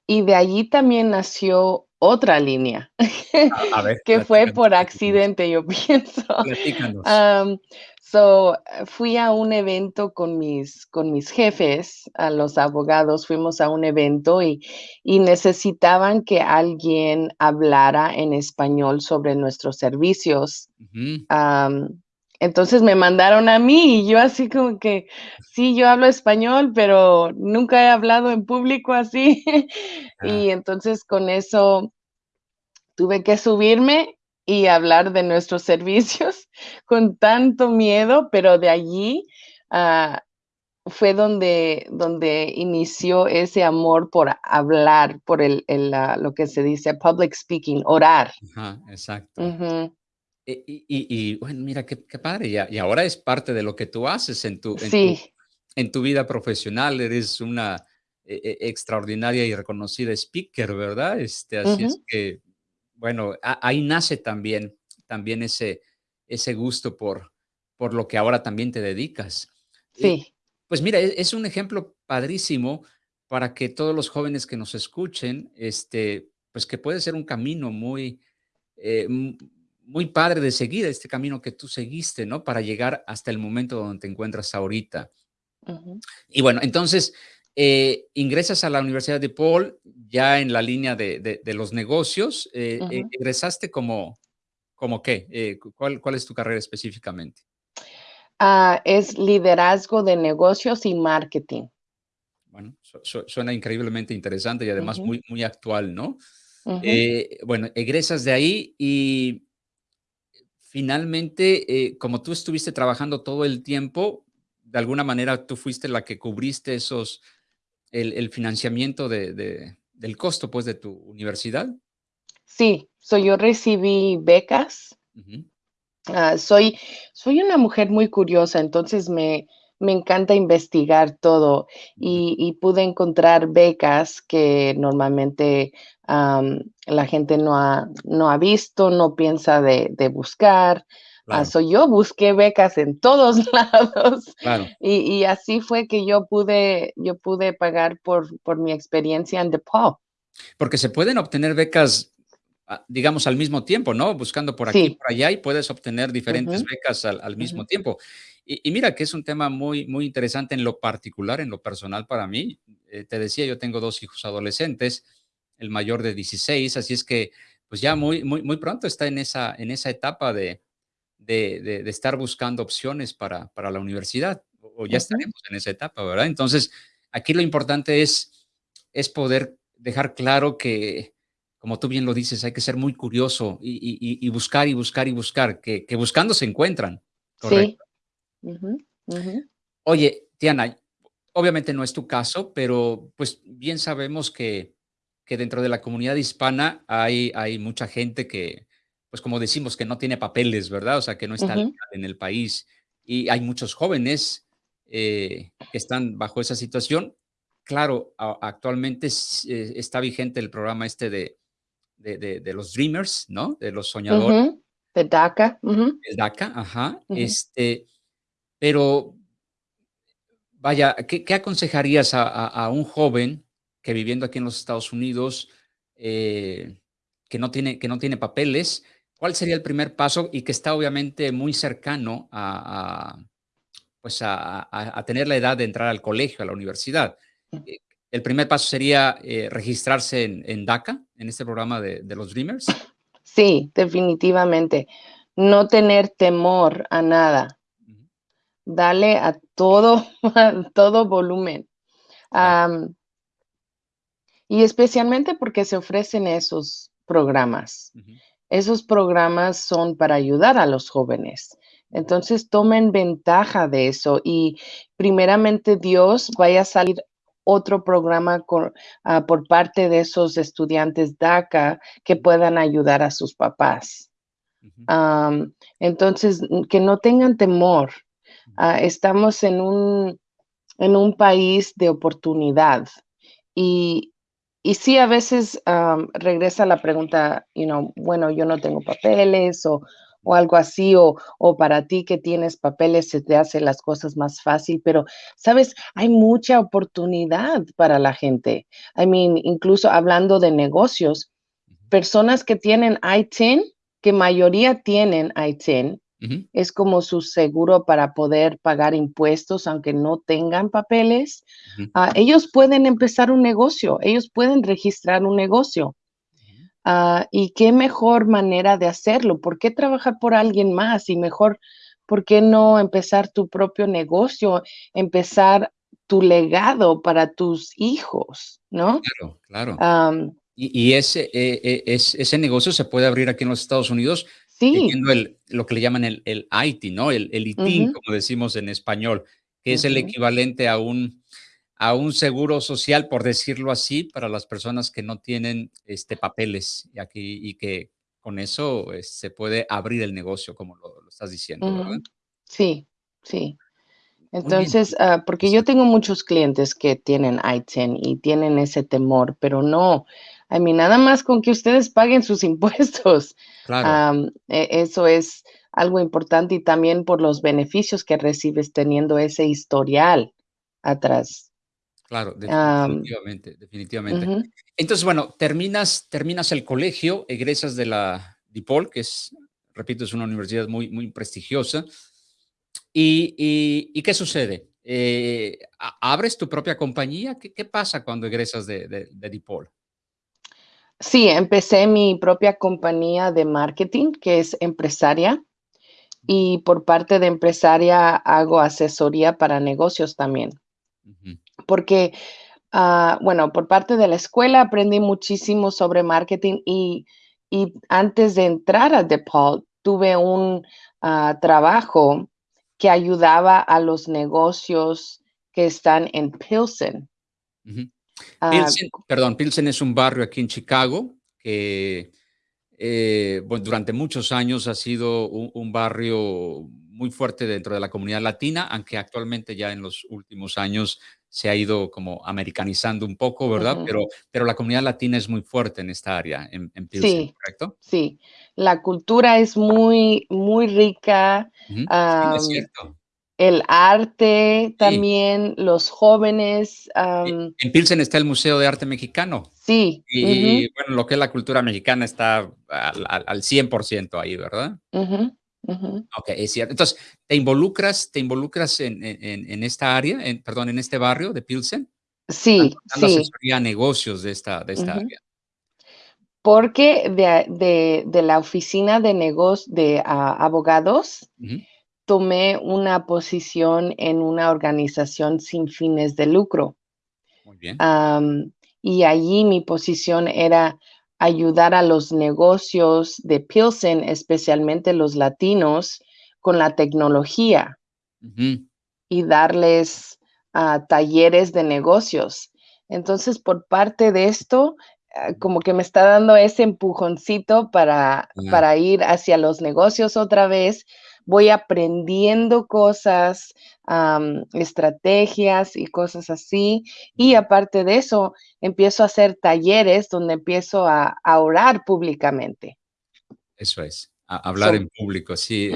Y de allí también nació otra línea, A, ver, que fue por accidente, yo pienso. so, fui a un evento con mis, con mis jefes, a los abogados, fuimos a un evento y, y necesitaban que alguien hablara en español sobre nuestros servicios. Entonces me mandaron a mí y yo así como que, sí, yo hablo español, pero nunca he hablado en público así. y entonces con eso tuve que subirme y hablar de nuestros servicios con tanto miedo, pero de allí ah, fue donde, donde inició ese amor por hablar, por el, lo que se dice public speaking, orar. exacto. E, y, bueno, mira qué, padre, y, ahora es parte de lo que tú haces en tu, en tu, vida profesional, eres una e, e, extraordinaria y reconocida speaker, ¿verdad? Este, así es que, bueno, ahí nace también, también ese, ese gusto por, por lo que ahora también te dedicas. Sí. pues mira, es, un ejemplo padrísimo para que todos los jóvenes que nos escuchen, este, pues que puede ser un camino muy, eh, muy padre de seguir este camino que tú seguiste, ¿no? Para llegar hasta el momento donde te encuentras ahorita. Y bueno, entonces eh, ingresas a la Universidad de Paul ya en la línea de, los negocios. Eh, eh, ¿Ingresaste como, como qué? ¿cuál, ¿Cuál es tu carrera específicamente? Ah, es liderazgo de negocios y marketing. Bueno, suena increíblemente interesante y además muy, muy actual, ¿no? bueno, egresas de ahí y finalmente, eh, como tú estuviste trabajando todo el tiempo, de alguna manera tú fuiste la que cubriste esos, el, financiamiento de, del costo, pues, de tu universidad. Sí, yo recibí becas. Ah, soy, soy una mujer muy curiosa, entonces me, me encanta investigar todo y, pude encontrar becas que normalmente la gente no ha, no ha visto, no piensa de, buscar. Ah, yo busqué becas en todos lados y, así fue que yo pude, yo pude pagar por, por mi experiencia en DePaul. Porque se pueden obtener becas, ah, digamos, al mismo tiempo, ¿no? Buscando por aquí y por allá y puedes obtener diferentes becas al, mismo tiempo. Y, mira que es un tema muy, muy interesante en lo particular, en lo personal para mí. Eh, te decía, yo tengo dos hijos adolescentes el mayor de 16, así es que pues ya muy, muy, muy pronto está en esa, en esa etapa de, de, estar buscando opciones para, para la universidad, o ya estaremos en esa etapa, ¿verdad? Entonces, aquí lo importante es, es poder dejar claro que, como tú bien lo dices, hay que ser muy curioso y, buscar y buscar y buscar, que, buscando se encuentran. ¿correcto? Sí. Oye, Tiana, obviamente no es tu caso, pero pues bien sabemos que que dentro de la comunidad hispana hay, hay mucha gente que, pues como decimos, que no tiene papeles, ¿verdad? O sea, que no está en el país. Y hay muchos jóvenes eh, que están bajo esa situación. Claro, actualmente eh, está vigente el programa este de, de, los Dreamers, ¿no? De los soñadores. De DACA. El DACA, ajá. Este, pero, vaya, ¿qué, aconsejarías a, un joven que viviendo aquí en los Estados Unidos, eh, que, no tiene, que no tiene papeles, ¿cuál sería el primer paso? Y que está obviamente muy cercano a, pues a, tener la edad de entrar al colegio, a la universidad. Eh, el primer paso sería eh, registrarse en, DACA, en este programa de, los Dreamers. Sí, definitivamente. No tener temor a nada. Dale a todo, todo volumen. Y especialmente porque se ofrecen esos programas. Esos programas son para ayudar a los jóvenes. Entonces tomen ventaja de eso y primeramente Dios vaya a salir otro programa ah, por parte de esos estudiantes DACA que puedan ayudar a sus papás. entonces, que no tengan temor. Ah, estamos en un, en un país de oportunidad y, y sí, a veces regresa la pregunta, you know, bueno, yo no tengo papeles o, algo así, o, o, para ti que tienes papeles se te hace las cosas más fácil, pero, sabes, hay mucha oportunidad para la gente. I mean, incluso hablando de negocios, personas que tienen ITIN, que mayoría tienen ITIN, es como su seguro para poder pagar impuestos aunque no tengan papeles. Ah, ellos pueden empezar un negocio, ellos pueden registrar un negocio. Ah, y qué mejor manera de hacerlo. ¿Por qué trabajar por alguien más? Y mejor, ¿por qué no empezar tu propio negocio? Empezar tu legado para tus hijos, ¿no? Claro, claro. y, ese, eh, eh, ese negocio se puede abrir aquí en los Estados Unidos El, lo que le llaman el, el IT, ¿no? El, el ITIN, como decimos en español, que es el equivalente a un, a un seguro social, por decirlo así, para las personas que no tienen este, papeles y, aquí, y que con eso eh, se puede abrir el negocio, como lo, estás diciendo, ¿verdad? Sí, sí. Entonces, ah, porque yo tengo muchos clientes que tienen ITIN y tienen ese temor, pero no, a mí nada más con que ustedes paguen sus impuestos. Claro. E, eso es algo importante y también por los beneficios que recibes teniendo ese historial atrás. Claro, definitivamente, definitivamente. Entonces, bueno, terminas, terminas el colegio, egresas de la DIPOL, que es, repito, es una universidad muy, muy prestigiosa. ¿Y, qué sucede? Eh, ¿Abres tu propia compañía? ¿Qué, pasa cuando egresas de, de DIPOL? Sí, empecé mi propia compañía de marketing, que es empresaria, y por parte de empresaria hago asesoría para negocios también. Porque, ah, bueno, por parte de la escuela aprendí muchísimo sobre marketing y, antes de entrar a DePaul tuve un ah, trabajo que ayudaba a los negocios que están en Pilsen. Pilsen, perdón, Pilsen es un barrio aquí en Chicago que eh, durante muchos años ha sido un, barrio muy fuerte dentro de la comunidad latina, aunque actualmente ya en los últimos años se ha ido como americanizando un poco, ¿verdad? pero, pero la comunidad latina es muy fuerte en esta área, en, Pilsen, sí, ¿correcto? Sí, la cultura es muy, muy rica. sí, es cierto el arte también, los jóvenes. en Pilsen está el Museo de Arte Mexicano. Sí. Y, bueno, lo que es la cultura mexicana está al, 100% ahí, ¿verdad? Ok, es cierto. Entonces, ¿te involucras, te involucras en, esta área, en, perdón, en este barrio de Pilsen? Sí, dando sí. asesoría a negocios de esta, de esta área. Porque de, la oficina de negocios de abogados, tomé una posición en una organización sin fines de lucro. Muy bien. y allí mi posición era ayudar a los negocios de Pilsen, especialmente los latinos, con la tecnología y darles ah, talleres de negocios. Entonces, por parte de esto, ah, como que me está dando ese empujoncito para, para ir hacia los negocios otra vez, voy aprendiendo cosas, estrategias y cosas así. Y aparte de eso, empiezo a hacer talleres donde empiezo a, orar públicamente. Eso es, hablar en público, sí.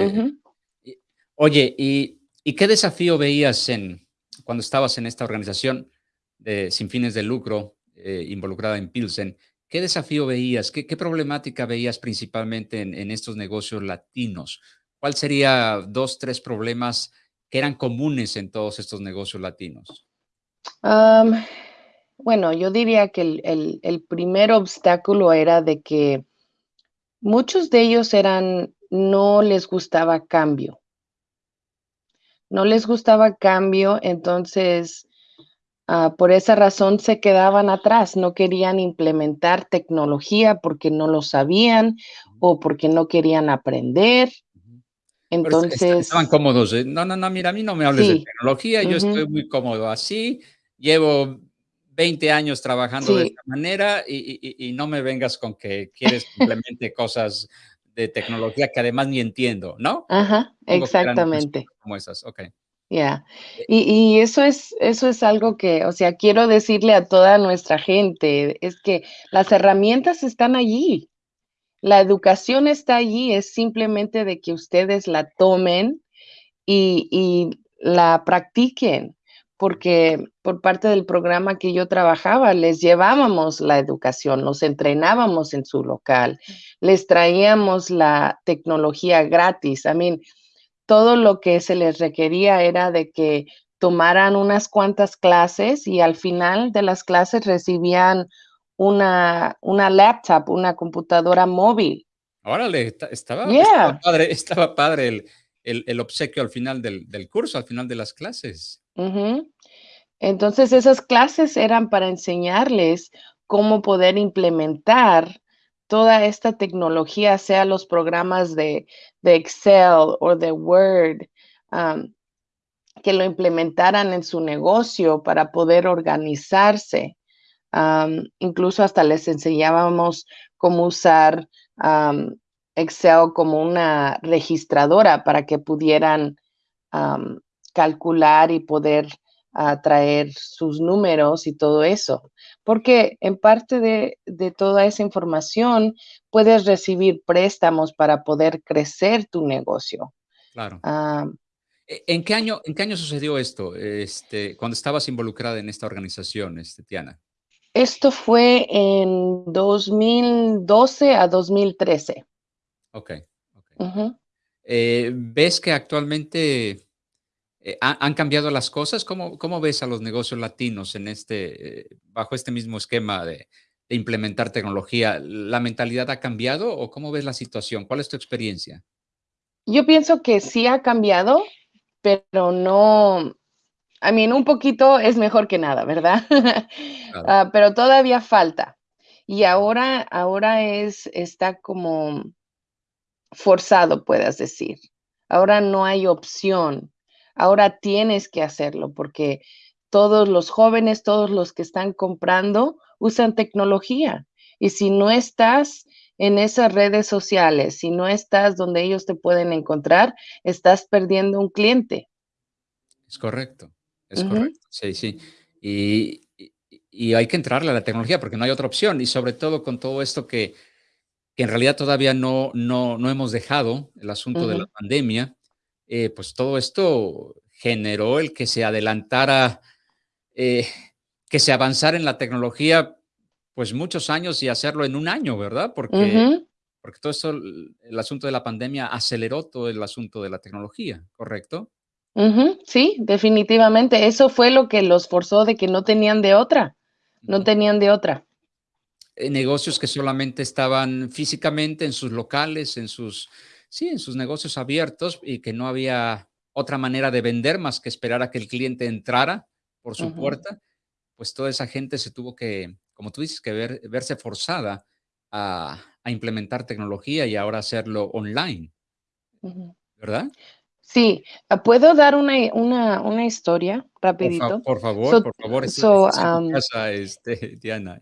Eh, oye, ¿y, qué desafío veías en, cuando estabas en esta organización de, sin fines de lucro eh, involucrada en Pilsen? ¿Qué desafío veías? ¿Qué, problemática veías principalmente en, en, estos negocios latinos? ¿Cuál sería dos, tres problemas que eran comunes en todos estos negocios latinos? bueno, yo diría que el, primer obstáculo era de que muchos de ellos eran, no les gustaba cambio. No les gustaba cambio, entonces ah, por esa razón se quedaban atrás, no querían implementar tecnología porque no lo sabían o porque no querían aprender entonces. estaban cómodos. No, no, no, mira, a mí no me hables de tecnología, yo estoy muy cómodo así. Llevo 20 años trabajando de esta manera y, y, no me vengas con que quieres simplemente cosas de tecnología que además ni entiendo, ¿no? Ajá, exactamente. Como esas, ok. Ya. Eh y, y, eso es, eso es algo que, o sea, quiero decirle a toda nuestra gente, es que las herramientas están allí. La educación está allí, es simplemente de que ustedes la tomen y, la practiquen, porque por parte del programa que yo trabajaba, les llevábamos la educación, los entrenábamos en su local, les traíamos la tecnología gratis. I mean, todo lo que se les requería era de que tomaran unas cuantas clases y al final de las clases recibían una, una laptop, una computadora móvil. Órale, estaba, estaba padre, estaba padre el, el, el, obsequio al final del, del, curso, al final de las clases. Entonces esas clases eran para enseñarles cómo poder implementar toda esta tecnología, sea los programas de, de Excel o de Word, que lo implementaran en su negocio para poder organizarse. Incluso hasta les enseñábamos cómo usar Excel como una registradora para que pudieran calcular y poder traer sus números y todo eso. Porque en parte de, toda esa información puedes recibir préstamos para poder crecer tu negocio. Claro. ¿E, ¿En qué año, en qué año sucedió esto? Este, cuando estabas involucrada en esta organización, este, Tiana. Esto fue en 2012 a 2013. Ok. okay. Eh, ¿Ves que actualmente eh, ¿han cambiado las cosas? ¿Cómo, ¿Cómo, ves a los negocios latinos en este, eh, bajo este mismo esquema de, de, implementar tecnología? ¿La mentalidad ha cambiado o cómo ves la situación? ¿Cuál es tu experiencia? Yo pienso que sí ha cambiado, pero no, a mí un poquito es mejor que nada, ¿verdad? Claro. uh, pero todavía falta. Y ahora, ahora es, está como forzado, puedas decir. Ahora no hay opción. Ahora tienes que hacerlo porque todos los jóvenes, todos los que están comprando, usan tecnología. Y si no estás en esas redes sociales, si no estás donde ellos te pueden encontrar, estás perdiendo un cliente. Es correcto, es uh -huh. correcto. Sí, sí. Y, y, y, hay que entrarle a la tecnología porque no hay otra opción. Y sobre todo con todo esto que, que en realidad todavía no, no, no hemos dejado, el asunto uh -huh. de la pandemia, eh, pues todo esto generó el que se adelantara, eh, que se avanzara en la tecnología pues muchos años y hacerlo en un año, ¿verdad? Porque, uh -huh. porque todo esto, el asunto de la pandemia aceleró todo el asunto de la tecnología, ¿correcto? Uh -huh. Sí, definitivamente. Eso fue lo que los forzó de que no tenían de otra, no tenían de otra. Eh, negocios que solamente estaban físicamente en sus locales, en sus, sí, en sus negocios abiertos y que no había otra manera de vender más que esperar a que el cliente entrara por su uh -huh. puerta, pues toda esa gente se tuvo que, como tú dices, que ver, verse forzada a, a, implementar tecnología y ahora hacerlo online. Uh -huh. ¿Verdad? Sí, ah, ¿puedo dar una, una, una historia rapidito? Por, fa por favor, so, por favor, so, um, casa, este, Diana.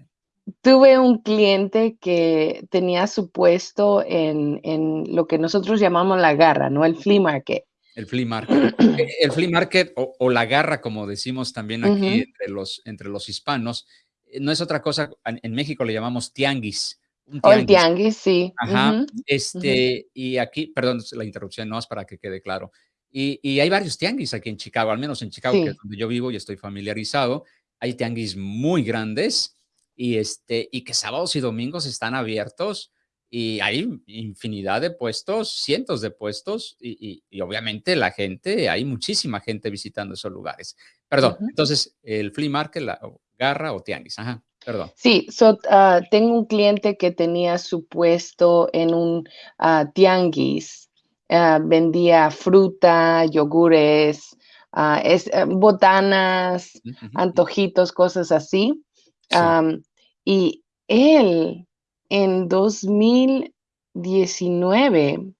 Tuve un cliente que tenía su puesto en, en, lo que nosotros llamamos la garra, ¿no? El flea market. El flea market. Eh, el flea market o, o, la garra, como decimos también aquí uh -huh. entre, los, entre los hispanos, eh, no es otra cosa, en México le llamamos tianguis. Un tianguis. O el tianguis, sí. Ajá. Uh -huh. Este, uh -huh. y aquí, perdón, la interrupción no es para que quede claro. Y, y, hay varios tianguis aquí en Chicago, al menos en Chicago, sí. que es donde yo vivo y estoy familiarizado. Hay tianguis muy grandes y, este, y que sábados y domingos están abiertos y hay infinidad de puestos, cientos de puestos y, y, y, obviamente la gente, hay muchísima gente visitando esos lugares. Perdón, uh -huh. entonces el flea market, la garra o tianguis, ajá, perdón. Sí, so, uh, tengo un cliente que tenía su puesto en un uh, tianguis, vendía fruta, yogures, es, eh, botanas, -huh. antojitos, cosas así. Sí. Um, y él en 2019,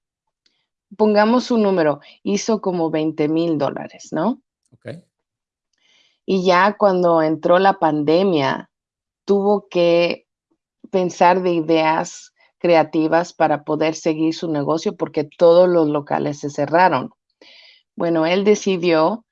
pongamos un número, hizo como 20 mil dólares, ¿no? Okay. Y ya cuando entró la pandemia, tuvo que pensar de ideas creativas para poder seguir su negocio porque todos los locales se cerraron. Bueno, él decidió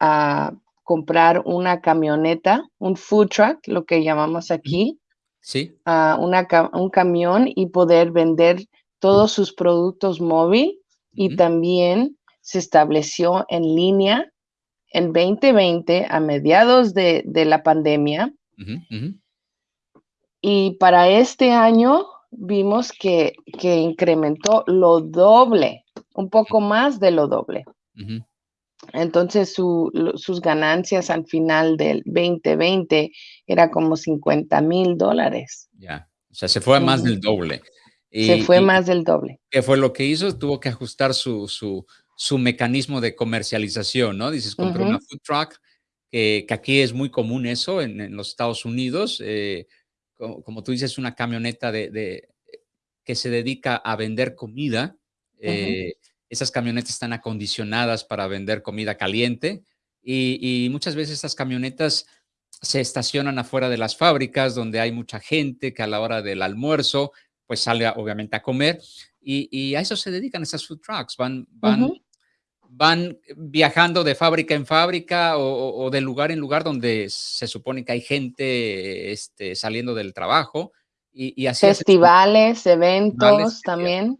uh, comprar una camioneta, un food truck, lo que llamamos aquí, Sí. Uh, una, un camión y poder vender todos sus productos móvil y uh -huh. también se estableció en línea en 2020, a mediados de, la pandemia. Y para este año vimos que, incrementó lo doble, un poco más de lo doble. Entonces sus ganancias al final del 2020 era como 50 mil dólares. Ya, o sea, se fue a más del doble. se fue más del doble. ¿Qué fue lo que hizo? Tuvo que ajustar su, su, mecanismo de comercialización, ¿no? Dices, compré una food truck, que aquí es muy común eso en, los Estados Unidos. Eh, como, tú dices, una camioneta de, que se dedica a vender comida. Eh, esas camionetas están acondicionadas para vender comida caliente y, muchas veces estas camionetas se estacionan afuera de las fábricas donde hay mucha gente que a la hora del almuerzo pues sale obviamente a comer y, a eso se dedican esas food trucks, van, van, van viajando de fábrica en fábrica o, de lugar en lugar donde se supone que hay gente este, saliendo del trabajo y, así festivales, eventos también.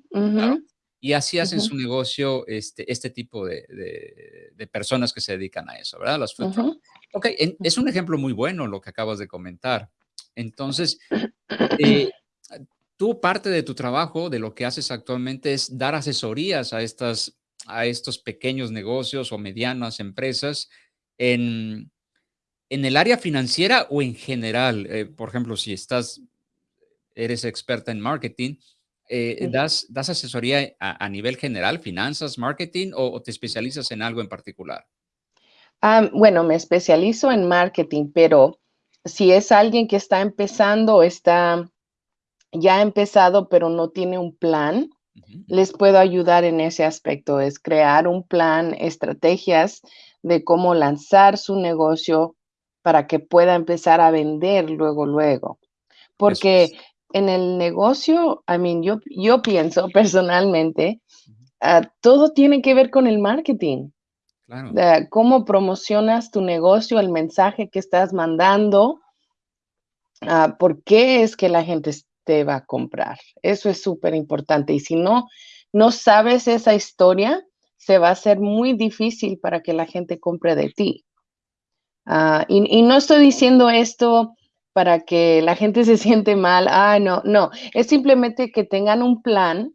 Y así hacen su negocio este, este tipo de, personas que se dedican a eso, ¿verdad? Las food Ok, es un ejemplo muy bueno lo que acabas de comentar. Entonces, eh, tú parte de tu trabajo, de lo que haces actualmente, es dar asesorías a, estas, a estos pequeños negocios o medianas empresas en, en el área financiera o en general. Eh, por ejemplo, si estás, eres experta en marketing, eh, das, das, asesoría a, nivel general, finanzas, marketing, o, te especializas en algo en particular? bueno, me especializo en marketing, pero si es alguien que está empezando, está ya empezado, pero no tiene un plan, les puedo ayudar en ese aspecto, es crear un plan, estrategias de cómo lanzar su negocio para que pueda empezar a vender luego, luego. Porque en el negocio, I mean, yo, yo pienso personalmente, ah, todo tiene que ver con el marketing. cómo promocionas tu negocio, el mensaje que estás mandando, uh, por qué es que la gente te va a comprar. Eso es súper importante. Y si no, no sabes esa historia, se va a hacer muy difícil para que la gente compre de ti. Ah, y, y, no estoy diciendo esto para que la gente se siente mal. Ah, no, no. Es simplemente que tengan un plan,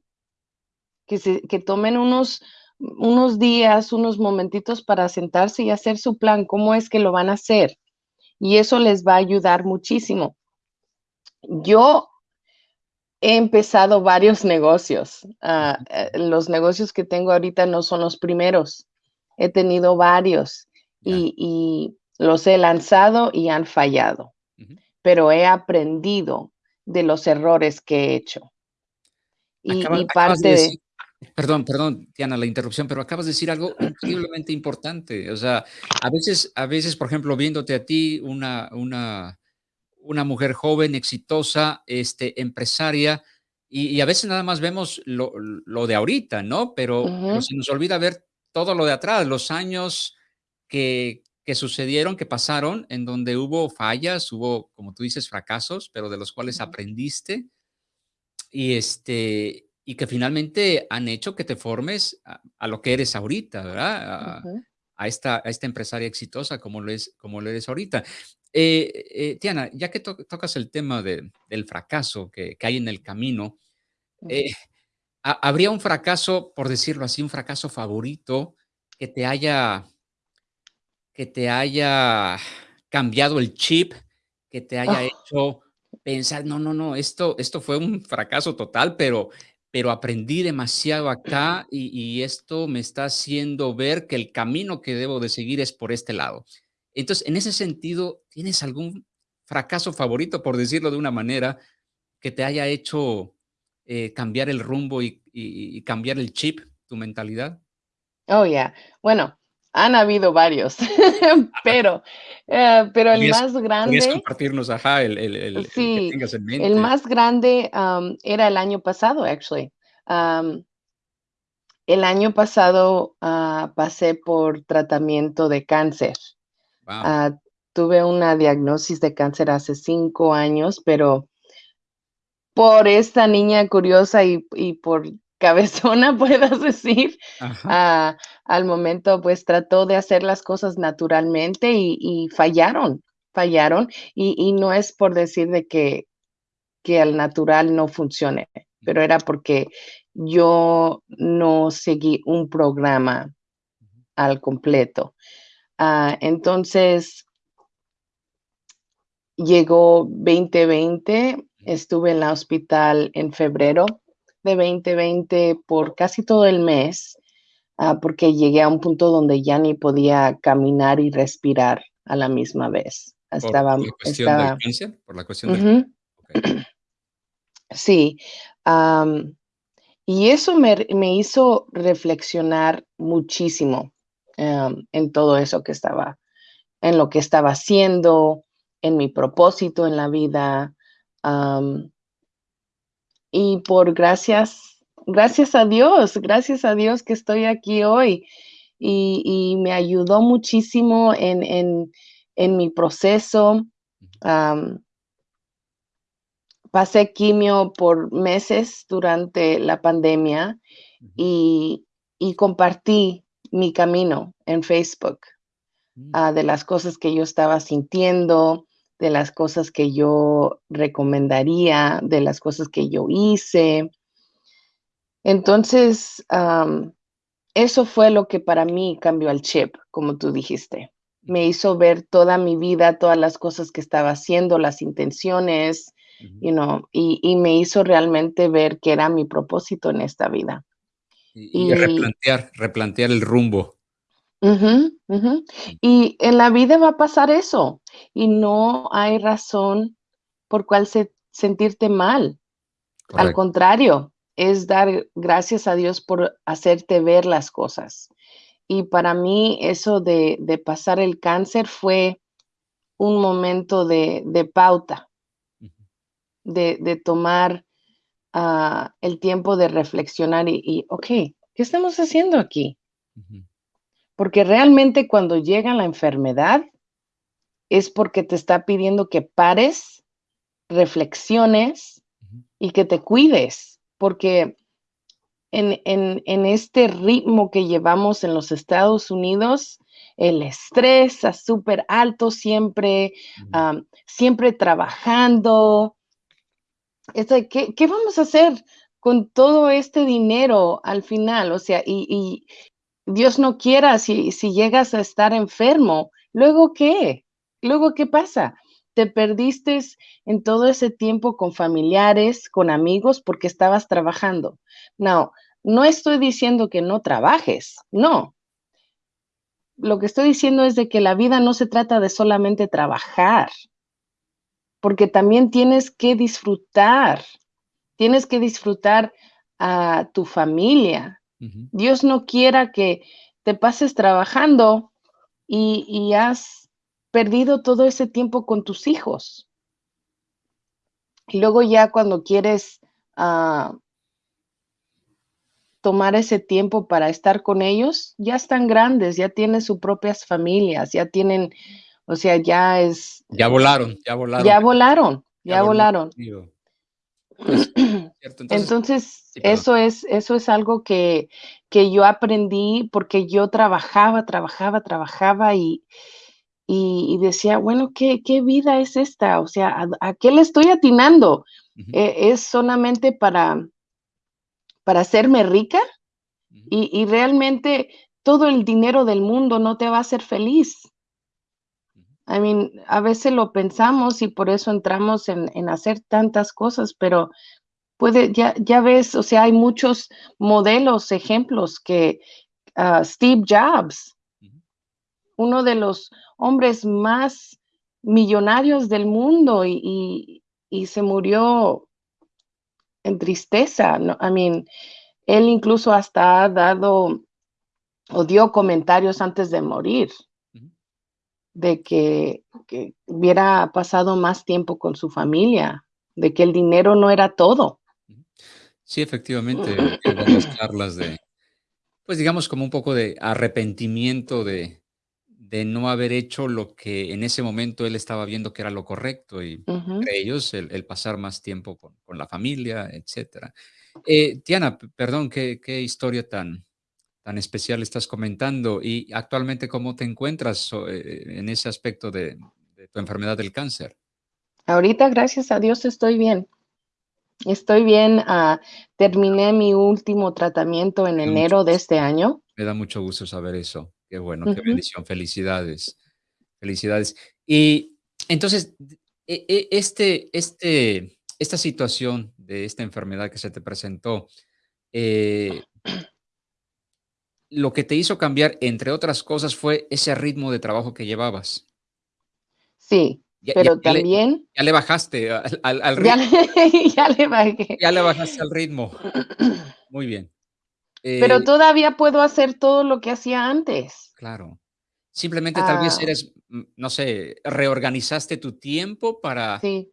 que, se, que tomen unos, unos días, unos momentitos para sentarse y hacer su plan, cómo es que lo van a hacer. Y eso les va a ayudar muchísimo. Yo he empezado varios negocios. Eh, los negocios que tengo ahorita no son los primeros. He tenido varios y, y, los he lanzado y han fallado pero he aprendido de los errores que he hecho. Y, parte de, Perdón, perdón, Diana, la interrupción, pero acabas de decir algo increíblemente importante. O sea, a veces, a veces, por ejemplo, viéndote a ti, una, una, una mujer joven, exitosa, este, empresaria, y, a veces nada más vemos lo, de ahorita, ¿no? Pero, pero, se nos olvida ver todo lo de atrás, los años que, que sucedieron, que pasaron, en donde hubo fallas, hubo, como tú dices, fracasos, pero de los cuales aprendiste y, este, y que finalmente han hecho que te formes a, lo que eres ahorita, ¿verdad? A, esta, a esta empresaria exitosa como lo, es, como lo eres ahorita. Eh, eh, Tiana, ya que tocas el tema de, del fracaso que, que, hay en el camino, eh, ¿habría un fracaso, por decirlo así, un fracaso favorito que te haya que te haya cambiado el chip, que te haya ah. hecho pensar, no, no, no, esto, esto fue un fracaso total, pero, pero aprendí demasiado acá y, esto me está haciendo ver que el camino que debo de seguir es por este lado. Entonces, en ese sentido, ¿tienes algún fracaso favorito, por decirlo de una manera, que te haya hecho eh, cambiar el rumbo y, y, cambiar el chip, tu mentalidad? Oh, yeah. Bueno, han habido varios, pero, eh, pero el más grande. compartirnos, ajá, el, el, el, sí, el más grande era el año pasado, actually. el año pasado ah, pasé por tratamiento de cáncer. Ah, tuve una diagnosis de cáncer hace cinco años, pero por esta niña curiosa y, y por cabezona, puedas decir, ah, al momento, pues, trató de hacer las cosas naturalmente y y fallaron, fallaron, y y no es por decir de que que al natural no funcione, pero era porque yo no seguí un programa al completo. Ah, entonces llegó 2020, Ujú. estuve en la hospital en febrero de 2020 por casi todo el mes, ah, porque llegué a un punto donde ya ni podía caminar y respirar a la misma vez. ¿Por Estaba la cuestión cáncer? ¿Por la cuestión okey. Sí, y eso me me hizo reflexionar muchísimo, em, en todo eso que estaba en lo que estaba haciendo, en mi propósito en la vida, y por gracias gracias a Dios, gracias a Dios que estoy aquí hoy, y y me ayudó muchísimo en en en mi proceso, pasé quimio por meses durante la pandemia, y y compartí mi camino en Facebook, Mm. ah, de las cosas que yo estaba sintiendo, de las cosas que yo recomendaría, de las cosas que yo hice. Entonces, am, eso fue lo que para mí cambió el chip, como tú dijiste. Me hizo ver toda mi vida, todas las cosas que estaba haciendo, las intenciones, you know, y y me hizo realmente ver qué era mi propósito en esta vida. Y replantear replantear el rumbo. Y en la vida va a pasar eso, y no hay razón por cuál se sentirte mal. Al contrario, es dar gracias a Dios por hacerte ver las cosas. Y para mí eso de de pasar el cáncer fue un momento de de pauta. De de tomar, ah, el tiempo de reflexionar y y, okey, ¿qué estamos haciendo aquí? Porque realmente cuando llega la enfermedad es porque te está pidiendo que pares, reflexiones y que te cuides, porque en en en este ritmo que llevamos en los Estados Unidos, el estrés está superalto siempre, Ujú. am, siempre trabajando. ¿Qué vamos a hacer con todo este dinero al final? O sea, y y Dios no quiera, si llegas a estar enfermo, ¿luego qué? ¿Luego qué pasa? Te perdiste en todo ese tiempo con familiares, con amigos, porque estabas trabajando. Now, no estoy diciendo que no trabajes, no. Lo que estoy diciendo es de que la vida no se trata de solamente trabajar. Porque también tienes que disfrutar, tienes que disfrutar a tu familia. Dios no quiera que te pases trabajando y y has perdido todo ese tiempo con tus hijos. Y luego ya cuando quieres, ah tomar ese tiempo para estar con ellos, ya están grandes, ya tienen sus propias familias, ya tienen, o sea, ya es, Ya eh, volaron, ya volaron. ya volaron, Ya ya volaron. Pues, entonces Entonces, sí, perdón. eso es eso es algo que que yo aprendí, porque yo trabajaba, trabajaba, trabajaba, y y y decía: "Bueno, ¿qué qué vida es esta? O sea, ¿a a qué le estoy atinando? Ujú. ¿E es solamente para para hacerme rica?". Y y realmente todo el dinero del mundo no te va a hacer feliz. I mean, a veces lo pensamos y por eso entramos en en hacer tantas cosas, pero puede ya ya ves, o sea, hay muchos modelos, ejemplos que, ah, Steve Jobs uno de los hombres más millonarios del mundo, y y y se murió en tristeza, ¿no? I mean, él incluso hasta ha dado o dio comentarios antes de morir. De que que hubiera pasado más tiempo con su familia, de que el dinero no era todo. Sí, efectivamente, varias charlas de, pues, digamos, como un poco de arrepentimiento de de no haber hecho lo que en ese momento él estaba viendo que era lo correcto y entre ellos el, el pasar más tiempo con, con la familia, etcétera. Eh, Tiana, perdón, qué, qué historia tan, tan especial estás comentando y actualmente cómo te encuentras eh, en ese aspecto de, de tu enfermedad del cáncer. Ahorita, gracias a Dios, estoy bien. Estoy bien. ah, terminé mi último tratamiento en enero de este año. me da mucho gusto saber eso. Qué bueno, qué bendición. Felicidades, felicidades. Y entonces, e- e- este, este, esta situación de esta enfermedad que se te presentó, eh, lo que te hizo cambiar, entre otras cosas, fue ese ritmo de trabajo que llevabas. Sí, Ya, ya, pero ya le, también ya le bajaste al, al, al ya ritmo, le, ya le bajé. ya le bajaste al ritmo. Muy bien. Pero Eh, todavía puedo hacer todo lo que hacía antes. claro. Simplemente tal vez Ah, eres, mm, no sé, reorganizaste tu tiempo para, sí.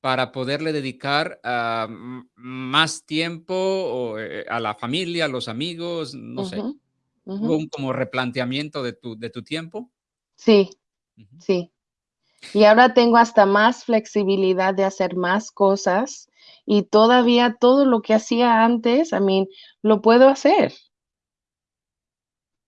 para poderle dedicar ah, más tiempo o, eh, a la familia, a los amigos, no sé. Hubo un como replanteamiento de tu, de tu tiempo. Sí, sí. Y ahora tengo hasta más flexibilidad de hacer más cosas y todavía todo lo que hacía antes, I mean, lo puedo hacer.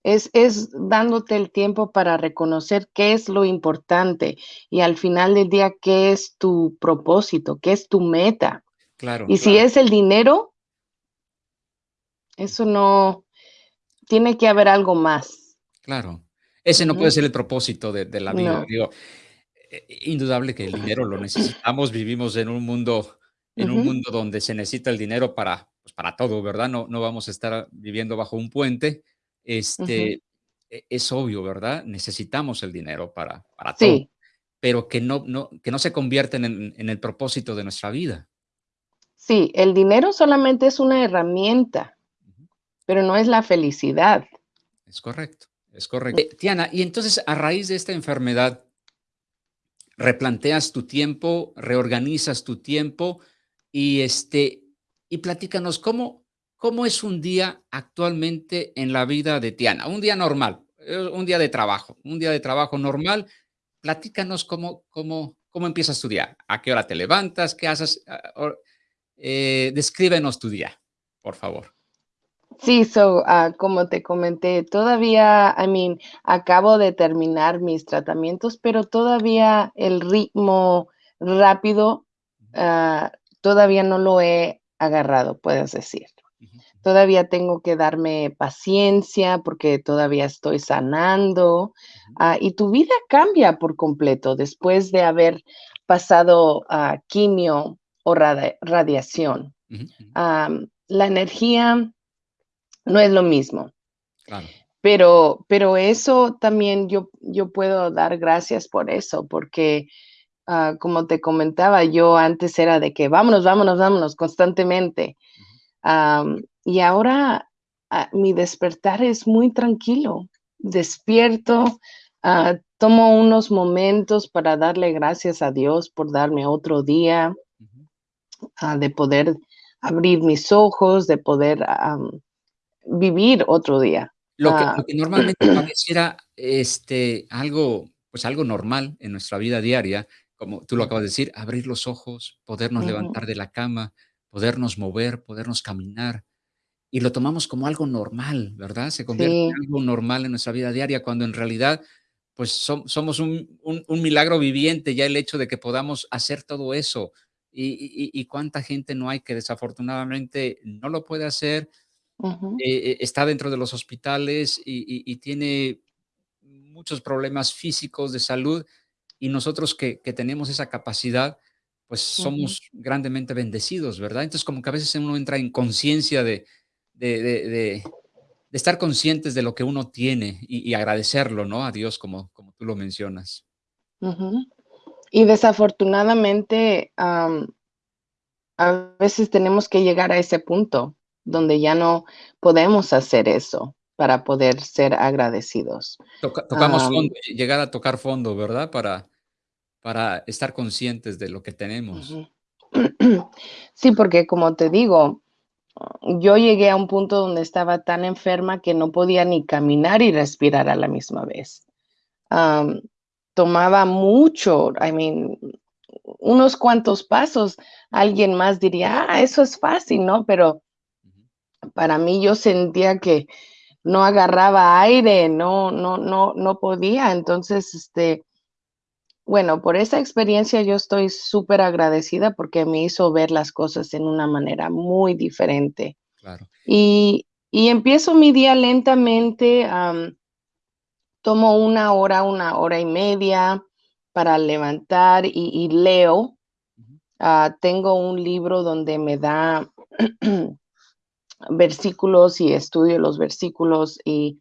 Es, es dándote el tiempo para reconocer qué es lo importante y al final del día qué es tu propósito, qué es tu meta. Claro, Y si es el dinero, eso no, tiene que haber algo más. claro. Ese no puede ser el propósito de, de la vida. No. Digo, eh, indudable que el dinero lo necesitamos. Vivimos en un mundo, en un mundo donde se necesita el dinero para, pues, para todo, ¿verdad? No, no vamos a estar viviendo bajo un puente. Este, e- es obvio, ¿verdad? Necesitamos el dinero para, para todo, Sí, pero que no, no, que no se convierten en, en el propósito de nuestra vida. sí, el dinero solamente es una herramienta. Pero no es la felicidad. Es correcto, es correcto. Eh, Tiana, y entonces a raíz de esta enfermedad, replanteas tu tiempo, reorganizas tu tiempo y, este, y platícanos cómo, cómo es un día actualmente en la vida de Tiana, un día normal, eh, un día de trabajo, un día de trabajo normal. Platícanos cómo, cómo, cómo empiezas tu día, a qué hora te levantas, qué haces. Ah, eh, descríbenos tu día, por favor. Sí, so, ah, como te comenté, todavía, I mean, acabo de terminar mis tratamientos, pero todavía el ritmo rápido, ah, todavía no lo he agarrado, puedes decir. Todavía tengo que darme paciencia porque todavía estoy sanando, ah, y tu vida cambia por completo después de haber pasado, quimio o radiación. la energía no es lo mismo, Claro, pero pero eso también yo yo puedo dar gracias por eso, porque, ah, como te comentaba, yo antes era de que vámonos, vámonos, vámonos constantemente, y ahora, ah, mi despertar es muy tranquilo. Despierto, ah, tomo unos momentos para darle gracias a Dios por darme otro día, de poder abrir mis ojos, de poder, am, vivir otro día. Lo que Ah, lo que normalmente pareciera, este, algo, pues, algo normal en nuestra vida diaria, como tú lo acabas de decir, abrir los ojos, podernos Ujú, levantar de la cama, podernos mover, podernos caminar, y lo tomamos como algo normal, ¿verdad? Se convierte sí, en algo normal en nuestra vida diaria, cuando en realidad, pues, som somos un un un milagro viviente, ya el hecho de que podamos hacer todo eso, y y cuánta gente no hay que desafortunadamente no lo puede hacer, eh, eh, está dentro de los hospitales y y y tiene muchos problemas físicos de salud, y nosotros que que tenemos esa capacidad, pues, somos grandemente bendecidos, ¿verdad? Entonces, como que a veces uno entra en conciencia de de de estar conscientes de lo que uno tiene y y agradecerlo, ¿no? A Dios, como como tú lo mencionas. Y desafortunadamente, am, a veces tenemos que llegar a ese punto donde ya no podemos hacer eso para poder ser agradecidos. Toca tocamos Am, fondo, llegar a tocar fondo, ¿verdad? Para para estar conscientes de lo que tenemos. Sí, porque como te digo, yo llegué a un punto donde estaba tan enferma que no podía ni caminar y respirar a la misma vez. tomaba mucho, I mean, unos cuantos pasos, alguien más diría, ah, eso es fácil, ¿no? Pero para mí yo sentía que no agarraba aire, no, no, no, no podía. Entonces, este, bueno, por esa experiencia yo estoy súper agradecida porque me hizo ver las cosas en una manera muy diferente. Claro. Y, y empiezo mi día lentamente, tomo una hora, una hora y media para levantar y, leo. Ah, tengo un libro donde me da versículos y estudio los versículos y,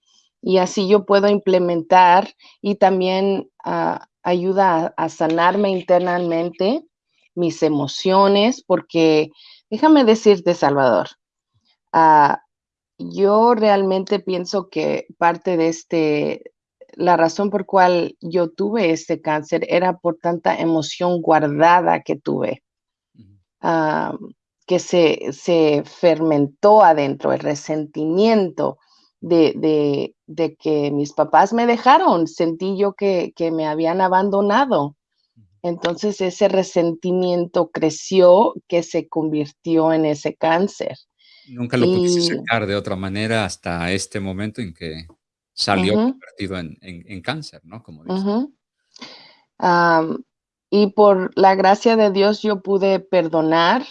así yo puedo implementar y también ah, ayuda a, sanarme internamente mis emociones, porque déjame decirte, Salvador, ah, yo realmente pienso que parte de este, la razón por cual yo tuve este cáncer era por tanta emoción guardada que tuve que se, se fermentó adentro, el resentimiento de, de, que mis papás me dejaron, sentí yo que, que me habían abandonado. Entonces ese resentimiento creció que se convirtió en ese cáncer. Nunca lo pudiste sacar de otra manera hasta este momento en que salió convertido en, en, cáncer, ¿no? Como y por la gracia de Dios yo pude perdonar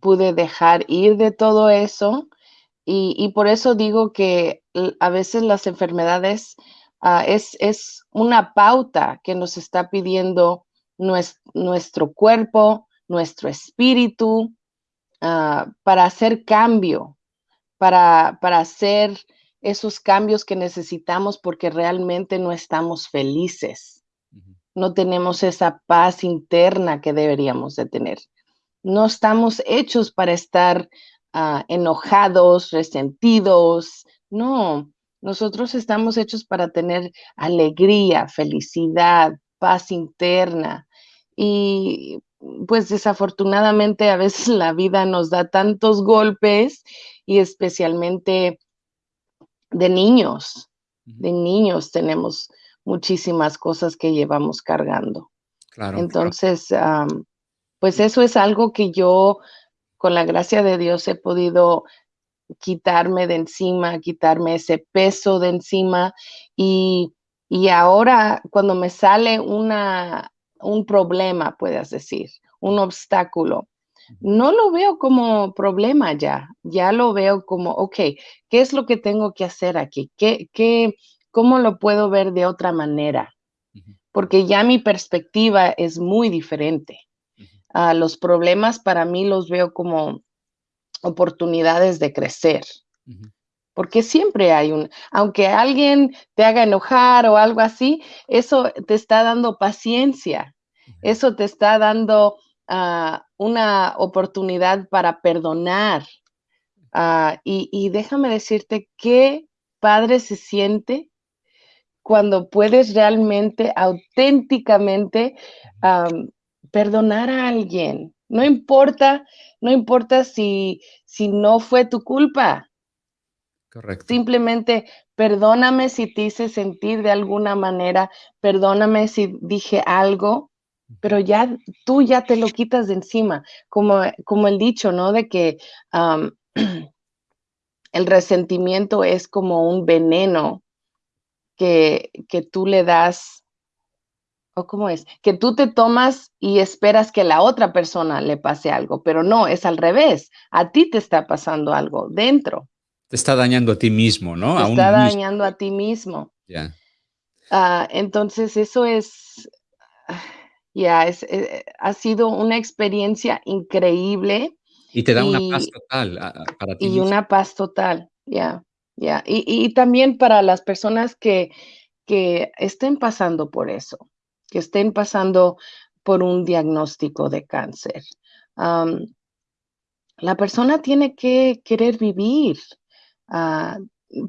pude dejar ir de todo eso y, por eso digo que a veces las enfermedades ah, es, es, una pauta que nos está pidiendo nuestro, cuerpo, nuestro espíritu, ah, para hacer cambio, para, para hacer esos cambios que necesitamos porque realmente no estamos felices. No tenemos esa paz interna que deberíamos de tener. No estamos hechos para estar ah, enojados, resentidos. No, nosotros estamos hechos para tener alegría, felicidad, paz interna. Y pues desafortunadamente a veces la vida nos da tantos golpes y especialmente de niños, de niños tenemos muchísimas cosas que llevamos cargando. Claro, Entonces, pues eso es algo que yo, con la gracia de Dios, he podido quitarme de encima, quitarme ese peso de encima y, ahora cuando me sale una, un problema, puedes decir, un obstáculo, no lo veo como problema ya, ya lo veo como, ok, ¿qué es lo que tengo que hacer aquí? ¿Qué, qué, ¿Cómo lo puedo ver de otra manera? Porque ya mi perspectiva es muy diferente los problemas para mí los veo como oportunidades de crecer. Porque siempre hay un, aunque alguien te haga enojar o algo así, eso te está dando paciencia, eso te está dando ah, una oportunidad para perdonar. Ah, y, déjame decirte qué padre se siente cuando puedes realmente, auténticamente perdonar a alguien. No importa, no importa si, si no fue tu culpa. Correcto. Simplemente perdóname si te hice sentir de alguna manera, perdóname si dije algo, pero ya tú ya te lo quitas de encima, como, como el dicho, ¿no? De que el resentimiento es como un veneno que, que tú le das ¿O cómo es? Que tú te tomas y esperas que la otra persona le pase algo, pero no, es al revés. A ti te está pasando algo dentro. Te está dañando a ti mismo, ¿no? Te está dañando a ti mismo. Ya. Ah, entonces, eso es, ya, es, eh, ha sido una experiencia increíble. Y te da una paz total para ti. Y una paz total, ya, ya. Y, y, también para las personas que, que estén pasando por eso que estén pasando por un diagnóstico de cáncer. la persona tiene que querer vivir, ah,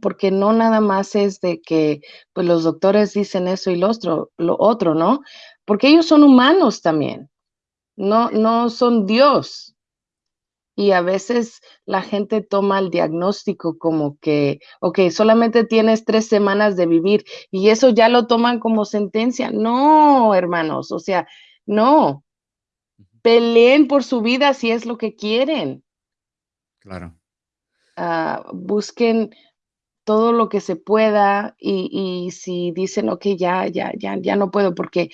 porque no nada más es de que pues, los doctores dicen eso y lo otro, lo otro, ¿no? Porque ellos son humanos también, no, no son Dios. Y a veces la gente toma el diagnóstico como que, ok, solamente tienes tres semanas de vivir y eso ya lo toman como sentencia. No, hermanos, o sea, no. Peleen por su vida si es lo que quieren. Claro. Ah, busquen todo lo que se pueda y, y si dicen, ok, ya, ya, ya, ya no puedo porque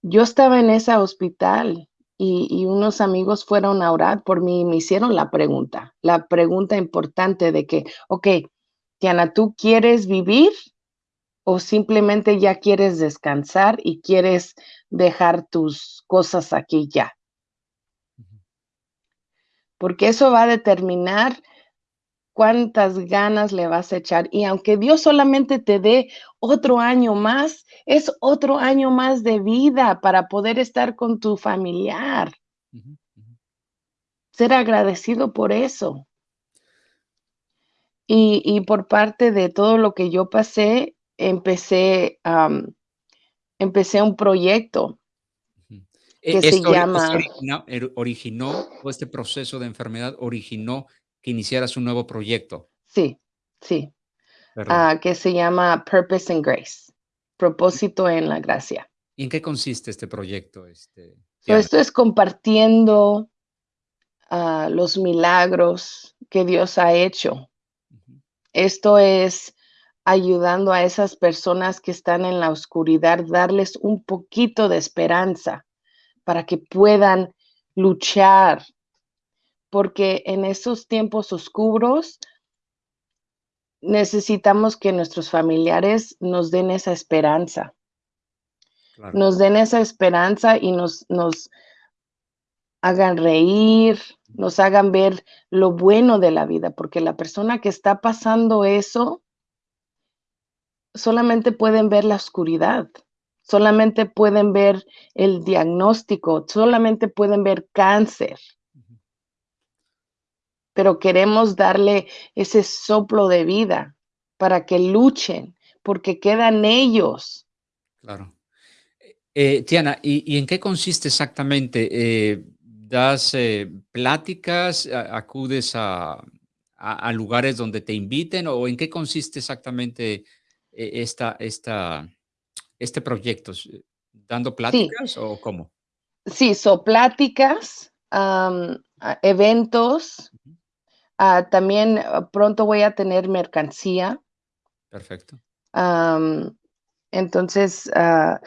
yo estaba en ese hospital y, unos amigos fueron a orar por mí y me hicieron la pregunta, la pregunta importante de que, ok, Tiana, ¿tú quieres vivir o simplemente ya quieres descansar y quieres dejar tus cosas aquí ya? Porque eso va a determinar cuántas ganas le vas a echar. Y aunque Dios solamente te dé otro año más, es otro año más de vida para poder estar con tu familiar. Ser agradecido por eso. Y, por parte de todo lo que yo pasé, empecé, empecé un proyecto e, que se llama... originó, este proceso de enfermedad originó que iniciaras un nuevo proyecto. Sí, sí. Ah, que se llama Purpose and Grace, propósito en la gracia. ¿Y en qué consiste este proyecto? Este, esto es compartiendo ah, los milagros que Dios ha hecho. Esto es ayudando a esas personas que están en la oscuridad, darles un poquito de esperanza para que puedan luchar porque en esos tiempos oscuros necesitamos que nuestros familiares nos den esa esperanza. Nos den esa esperanza y nos, nos hagan reír, nos hagan ver lo bueno de la vida, porque la persona que está pasando eso solamente pueden ver la oscuridad, solamente pueden ver el diagnóstico, solamente pueden ver cáncer pero queremos darle ese soplo de vida para que luchen, porque quedan ellos. Claro. Eh, Tiana, ¿y, en qué consiste exactamente? Eh, ¿Das eh, pláticas, acudes a, lugares donde te inviten o en qué consiste exactamente esta, esta, este proyecto? ¿Dando pláticas o cómo? Sí, son pláticas, eventos, Ah, también ah, pronto voy a tener mercancía. Perfecto. entonces, ah,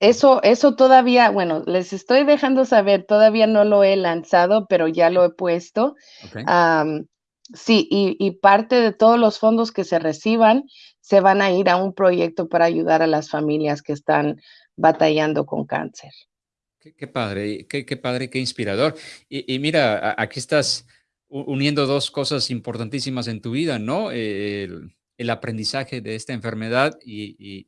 eso, eso todavía, bueno, les estoy dejando saber, todavía no lo he lanzado, pero ya lo he puesto. sí, y, y, parte de todos los fondos que se reciban se van a ir a un proyecto para ayudar a las familias que están batallando con cáncer. Qué, padre, qué, qué, padre, qué inspirador. Y, y mira, aquí estás uniendo dos cosas importantísimas en tu vida, ¿no? El, aprendizaje de esta enfermedad y,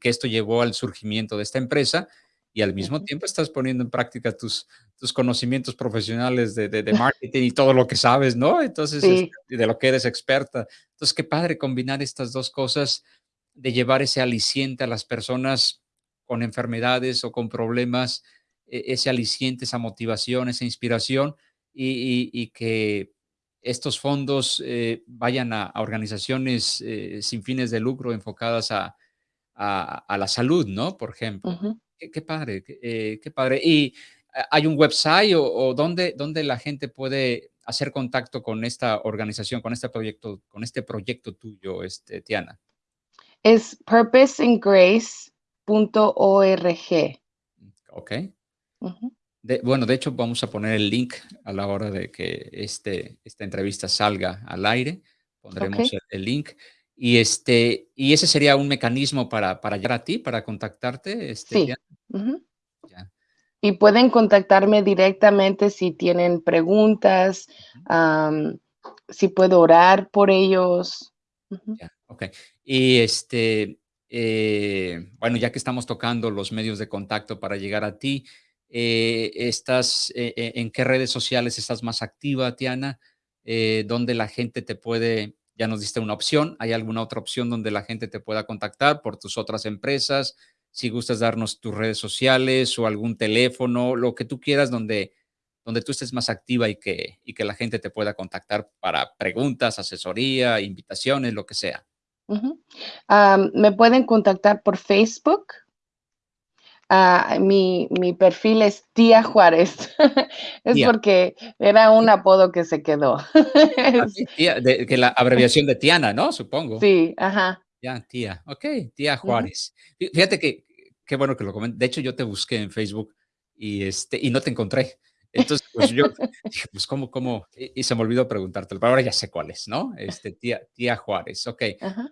que esto llevó al surgimiento de esta empresa y al mismo tiempo estás poniendo en práctica tus, tus conocimientos profesionales de, de, marketing y todo lo que sabes, ¿no? Entonces, este, de lo que eres experta. Entonces, qué padre combinar estas dos cosas de llevar ese aliciente a las personas con enfermedades o con problemas, e, ese aliciente, esa motivación, esa inspiración y, que estos fondos eh, vayan a, organizaciones eh, sin fines de lucro enfocadas a, la salud, ¿no? Por ejemplo. qué, padre, qué, eh, padre. ¿Y hay un website o, donde, donde la gente puede hacer contacto con esta organización, con este proyecto, con este proyecto tuyo, este, Tiana? Es purposeandgrace.org. Ok bueno, de hecho vamos a poner el link a la hora de que este, esta entrevista salga al aire. Pondremos el, link. Y, este, y ese sería un mecanismo para, para llegar a ti, para contactarte. Este, sí. Y pueden contactarme directamente si tienen preguntas, si puedo orar por ellos. Ya, ok. Y este, eh, bueno, ya que estamos tocando los medios de contacto para llegar a ti, eh, estás, eh, eh, ¿En qué redes sociales estás más activa, Tiana? ¿Dónde la gente te puede, ya nos diste una opción, ¿hay alguna otra opción donde la gente te pueda contactar por tus otras empresas? Si gustas darnos tus redes sociales o algún teléfono, lo que tú quieras, donde donde tú estés más activa y que, y que la gente te pueda contactar para preguntas, asesoría, invitaciones, lo que sea. me pueden contactar por Facebook. Ah, mi, perfil es Tía Juárez. es porque era un apodo que se quedó. Ah, que la abreviación de Tiana, ¿no? Supongo. Sí, ajá. Ya, tía. Ok, tía Juárez. Fíjate que, qué bueno que lo comento. De hecho, yo te busqué en Facebook y, este, y no te encontré. Entonces, pues yo dije, pues, ¿cómo, cómo? Y, se me olvidó preguntarte, pero ahora ya sé cuál es, ¿no? Este, tía, tía Juárez, ok.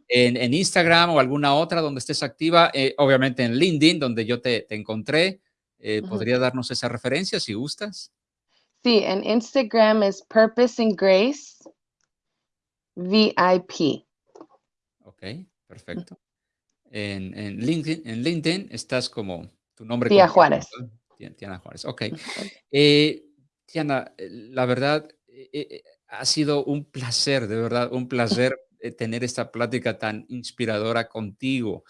En, en, Instagram o alguna otra donde estés activa, eh, obviamente en LinkedIn, donde yo te, te encontré, eh, ¿podría darnos esa referencia si gustas? Sí, en Instagram es Purpose and Grace VIP. Ok, perfecto. En, en, LinkedIn, en LinkedIn estás como tu nombre. Tía Juárez. Tiana Juárez. Ok. Eh, Tiana, eh, la verdad, eh, ha sido un placer, de verdad, un placer tener esta plática tan inspiradora contigo.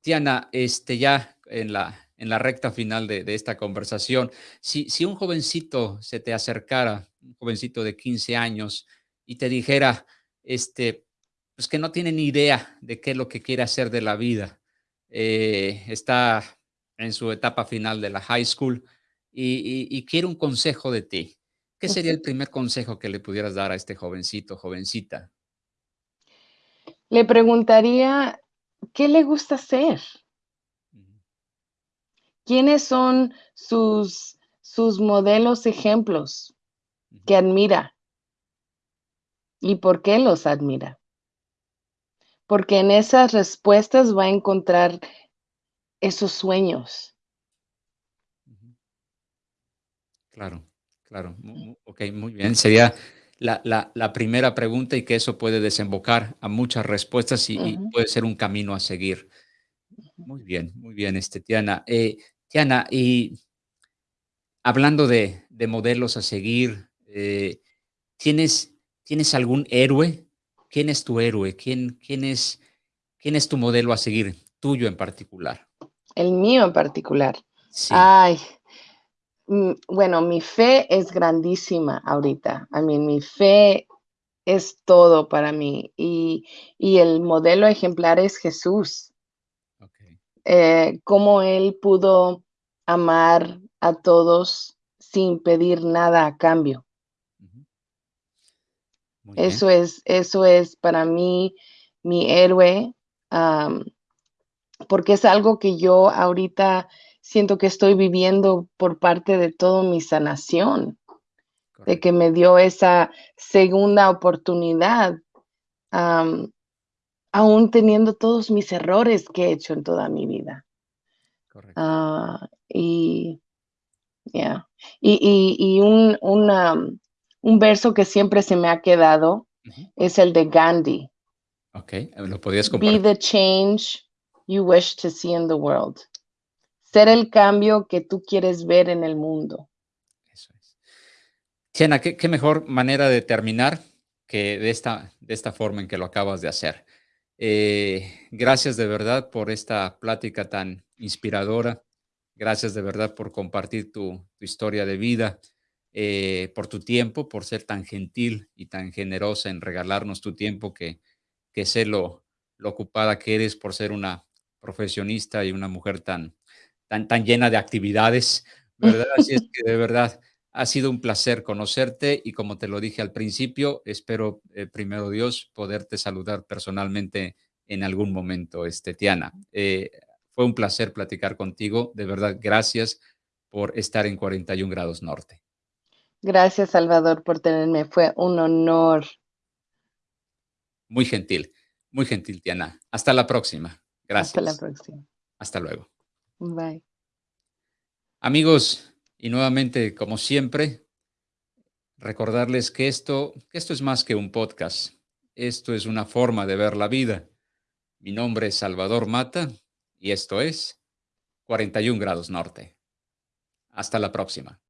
Tiana, este, ya en la, en la recta final de, esta conversación, si, si, un jovencito se te acercara, un jovencito de 15 años, y te dijera, este, pues que no tiene ni idea de qué es lo que quiere hacer de la vida, está en su etapa final de la high school y, quiere un consejo de ti. ¿Qué sería el primer consejo que le pudieras dar a este jovencito, jovencita? Le preguntaría, ¿qué le gusta hacer? ¿Quiénes son sus, sus modelos ejemplos que admira? ¿Y por qué los admira? Porque en esas respuestas va a encontrar esos sueños. Claro, claro. Ok, muy bien. Sería la, primera pregunta y que eso puede desembocar a muchas respuestas y, puede ser un camino a seguir. Muy bien, muy bien, este, Tiana. Eh, Tiana, y hablando de, modelos a seguir, eh, ¿tienes, ¿tienes algún héroe? ¿Quién es tu héroe? ¿Quién, quién, es, ¿Quién es tu modelo a seguir, tuyo en particular? El mío en particular. Ay, mm, bueno, mi fe es grandísima ahorita. I mean, mi fe es todo para mí y, el modelo ejemplar es Jesús. Okay. Eh, cómo él pudo amar a todos sin pedir nada a cambio. Eso es, eso es para mí mi héroe porque es algo que yo ahorita siento que estoy viviendo por parte de toda mi sanación, de que me dio esa segunda oportunidad, aún teniendo todos mis errores que he hecho en toda mi vida. Ah, y, y, un, un, verso que siempre se me ha quedado es el de Gandhi. Ok, lo podías compartir. Be the change you wish to see in the world. Ser el cambio que tú quieres ver en el mundo. Eso es. Tiana, ¿qué, mejor manera de terminar que de esta, de esta forma en que lo acabas de hacer. Eh, gracias de verdad por esta plática tan inspiradora. Gracias de verdad por compartir tu, historia de vida, eh, por tu tiempo, por ser tan gentil y tan generosa en regalarnos tu tiempo que, que sé lo, lo ocupada que eres por ser una profesionista y una mujer tan, tan, tan llena de actividades, ¿verdad? Así es que de verdad ha sido un placer conocerte y como te lo dije al principio, espero, eh, primero Dios, poderte saludar personalmente en algún momento, este, Tiana. Eh, fue un placer platicar contigo. De verdad, gracias por estar en 41 grados norte. Gracias, Salvador, por tenerme. Fue un honor. Muy gentil, muy gentil, Tiana. Hasta la próxima. Gracias. Hasta la próxima. Hasta luego. Bye. Amigos, y nuevamente, como siempre, recordarles que esto, que esto es más que un podcast. Esto es una forma de ver la vida. Mi nombre es Salvador Mata y esto es 41 grados norte. Hasta la próxima.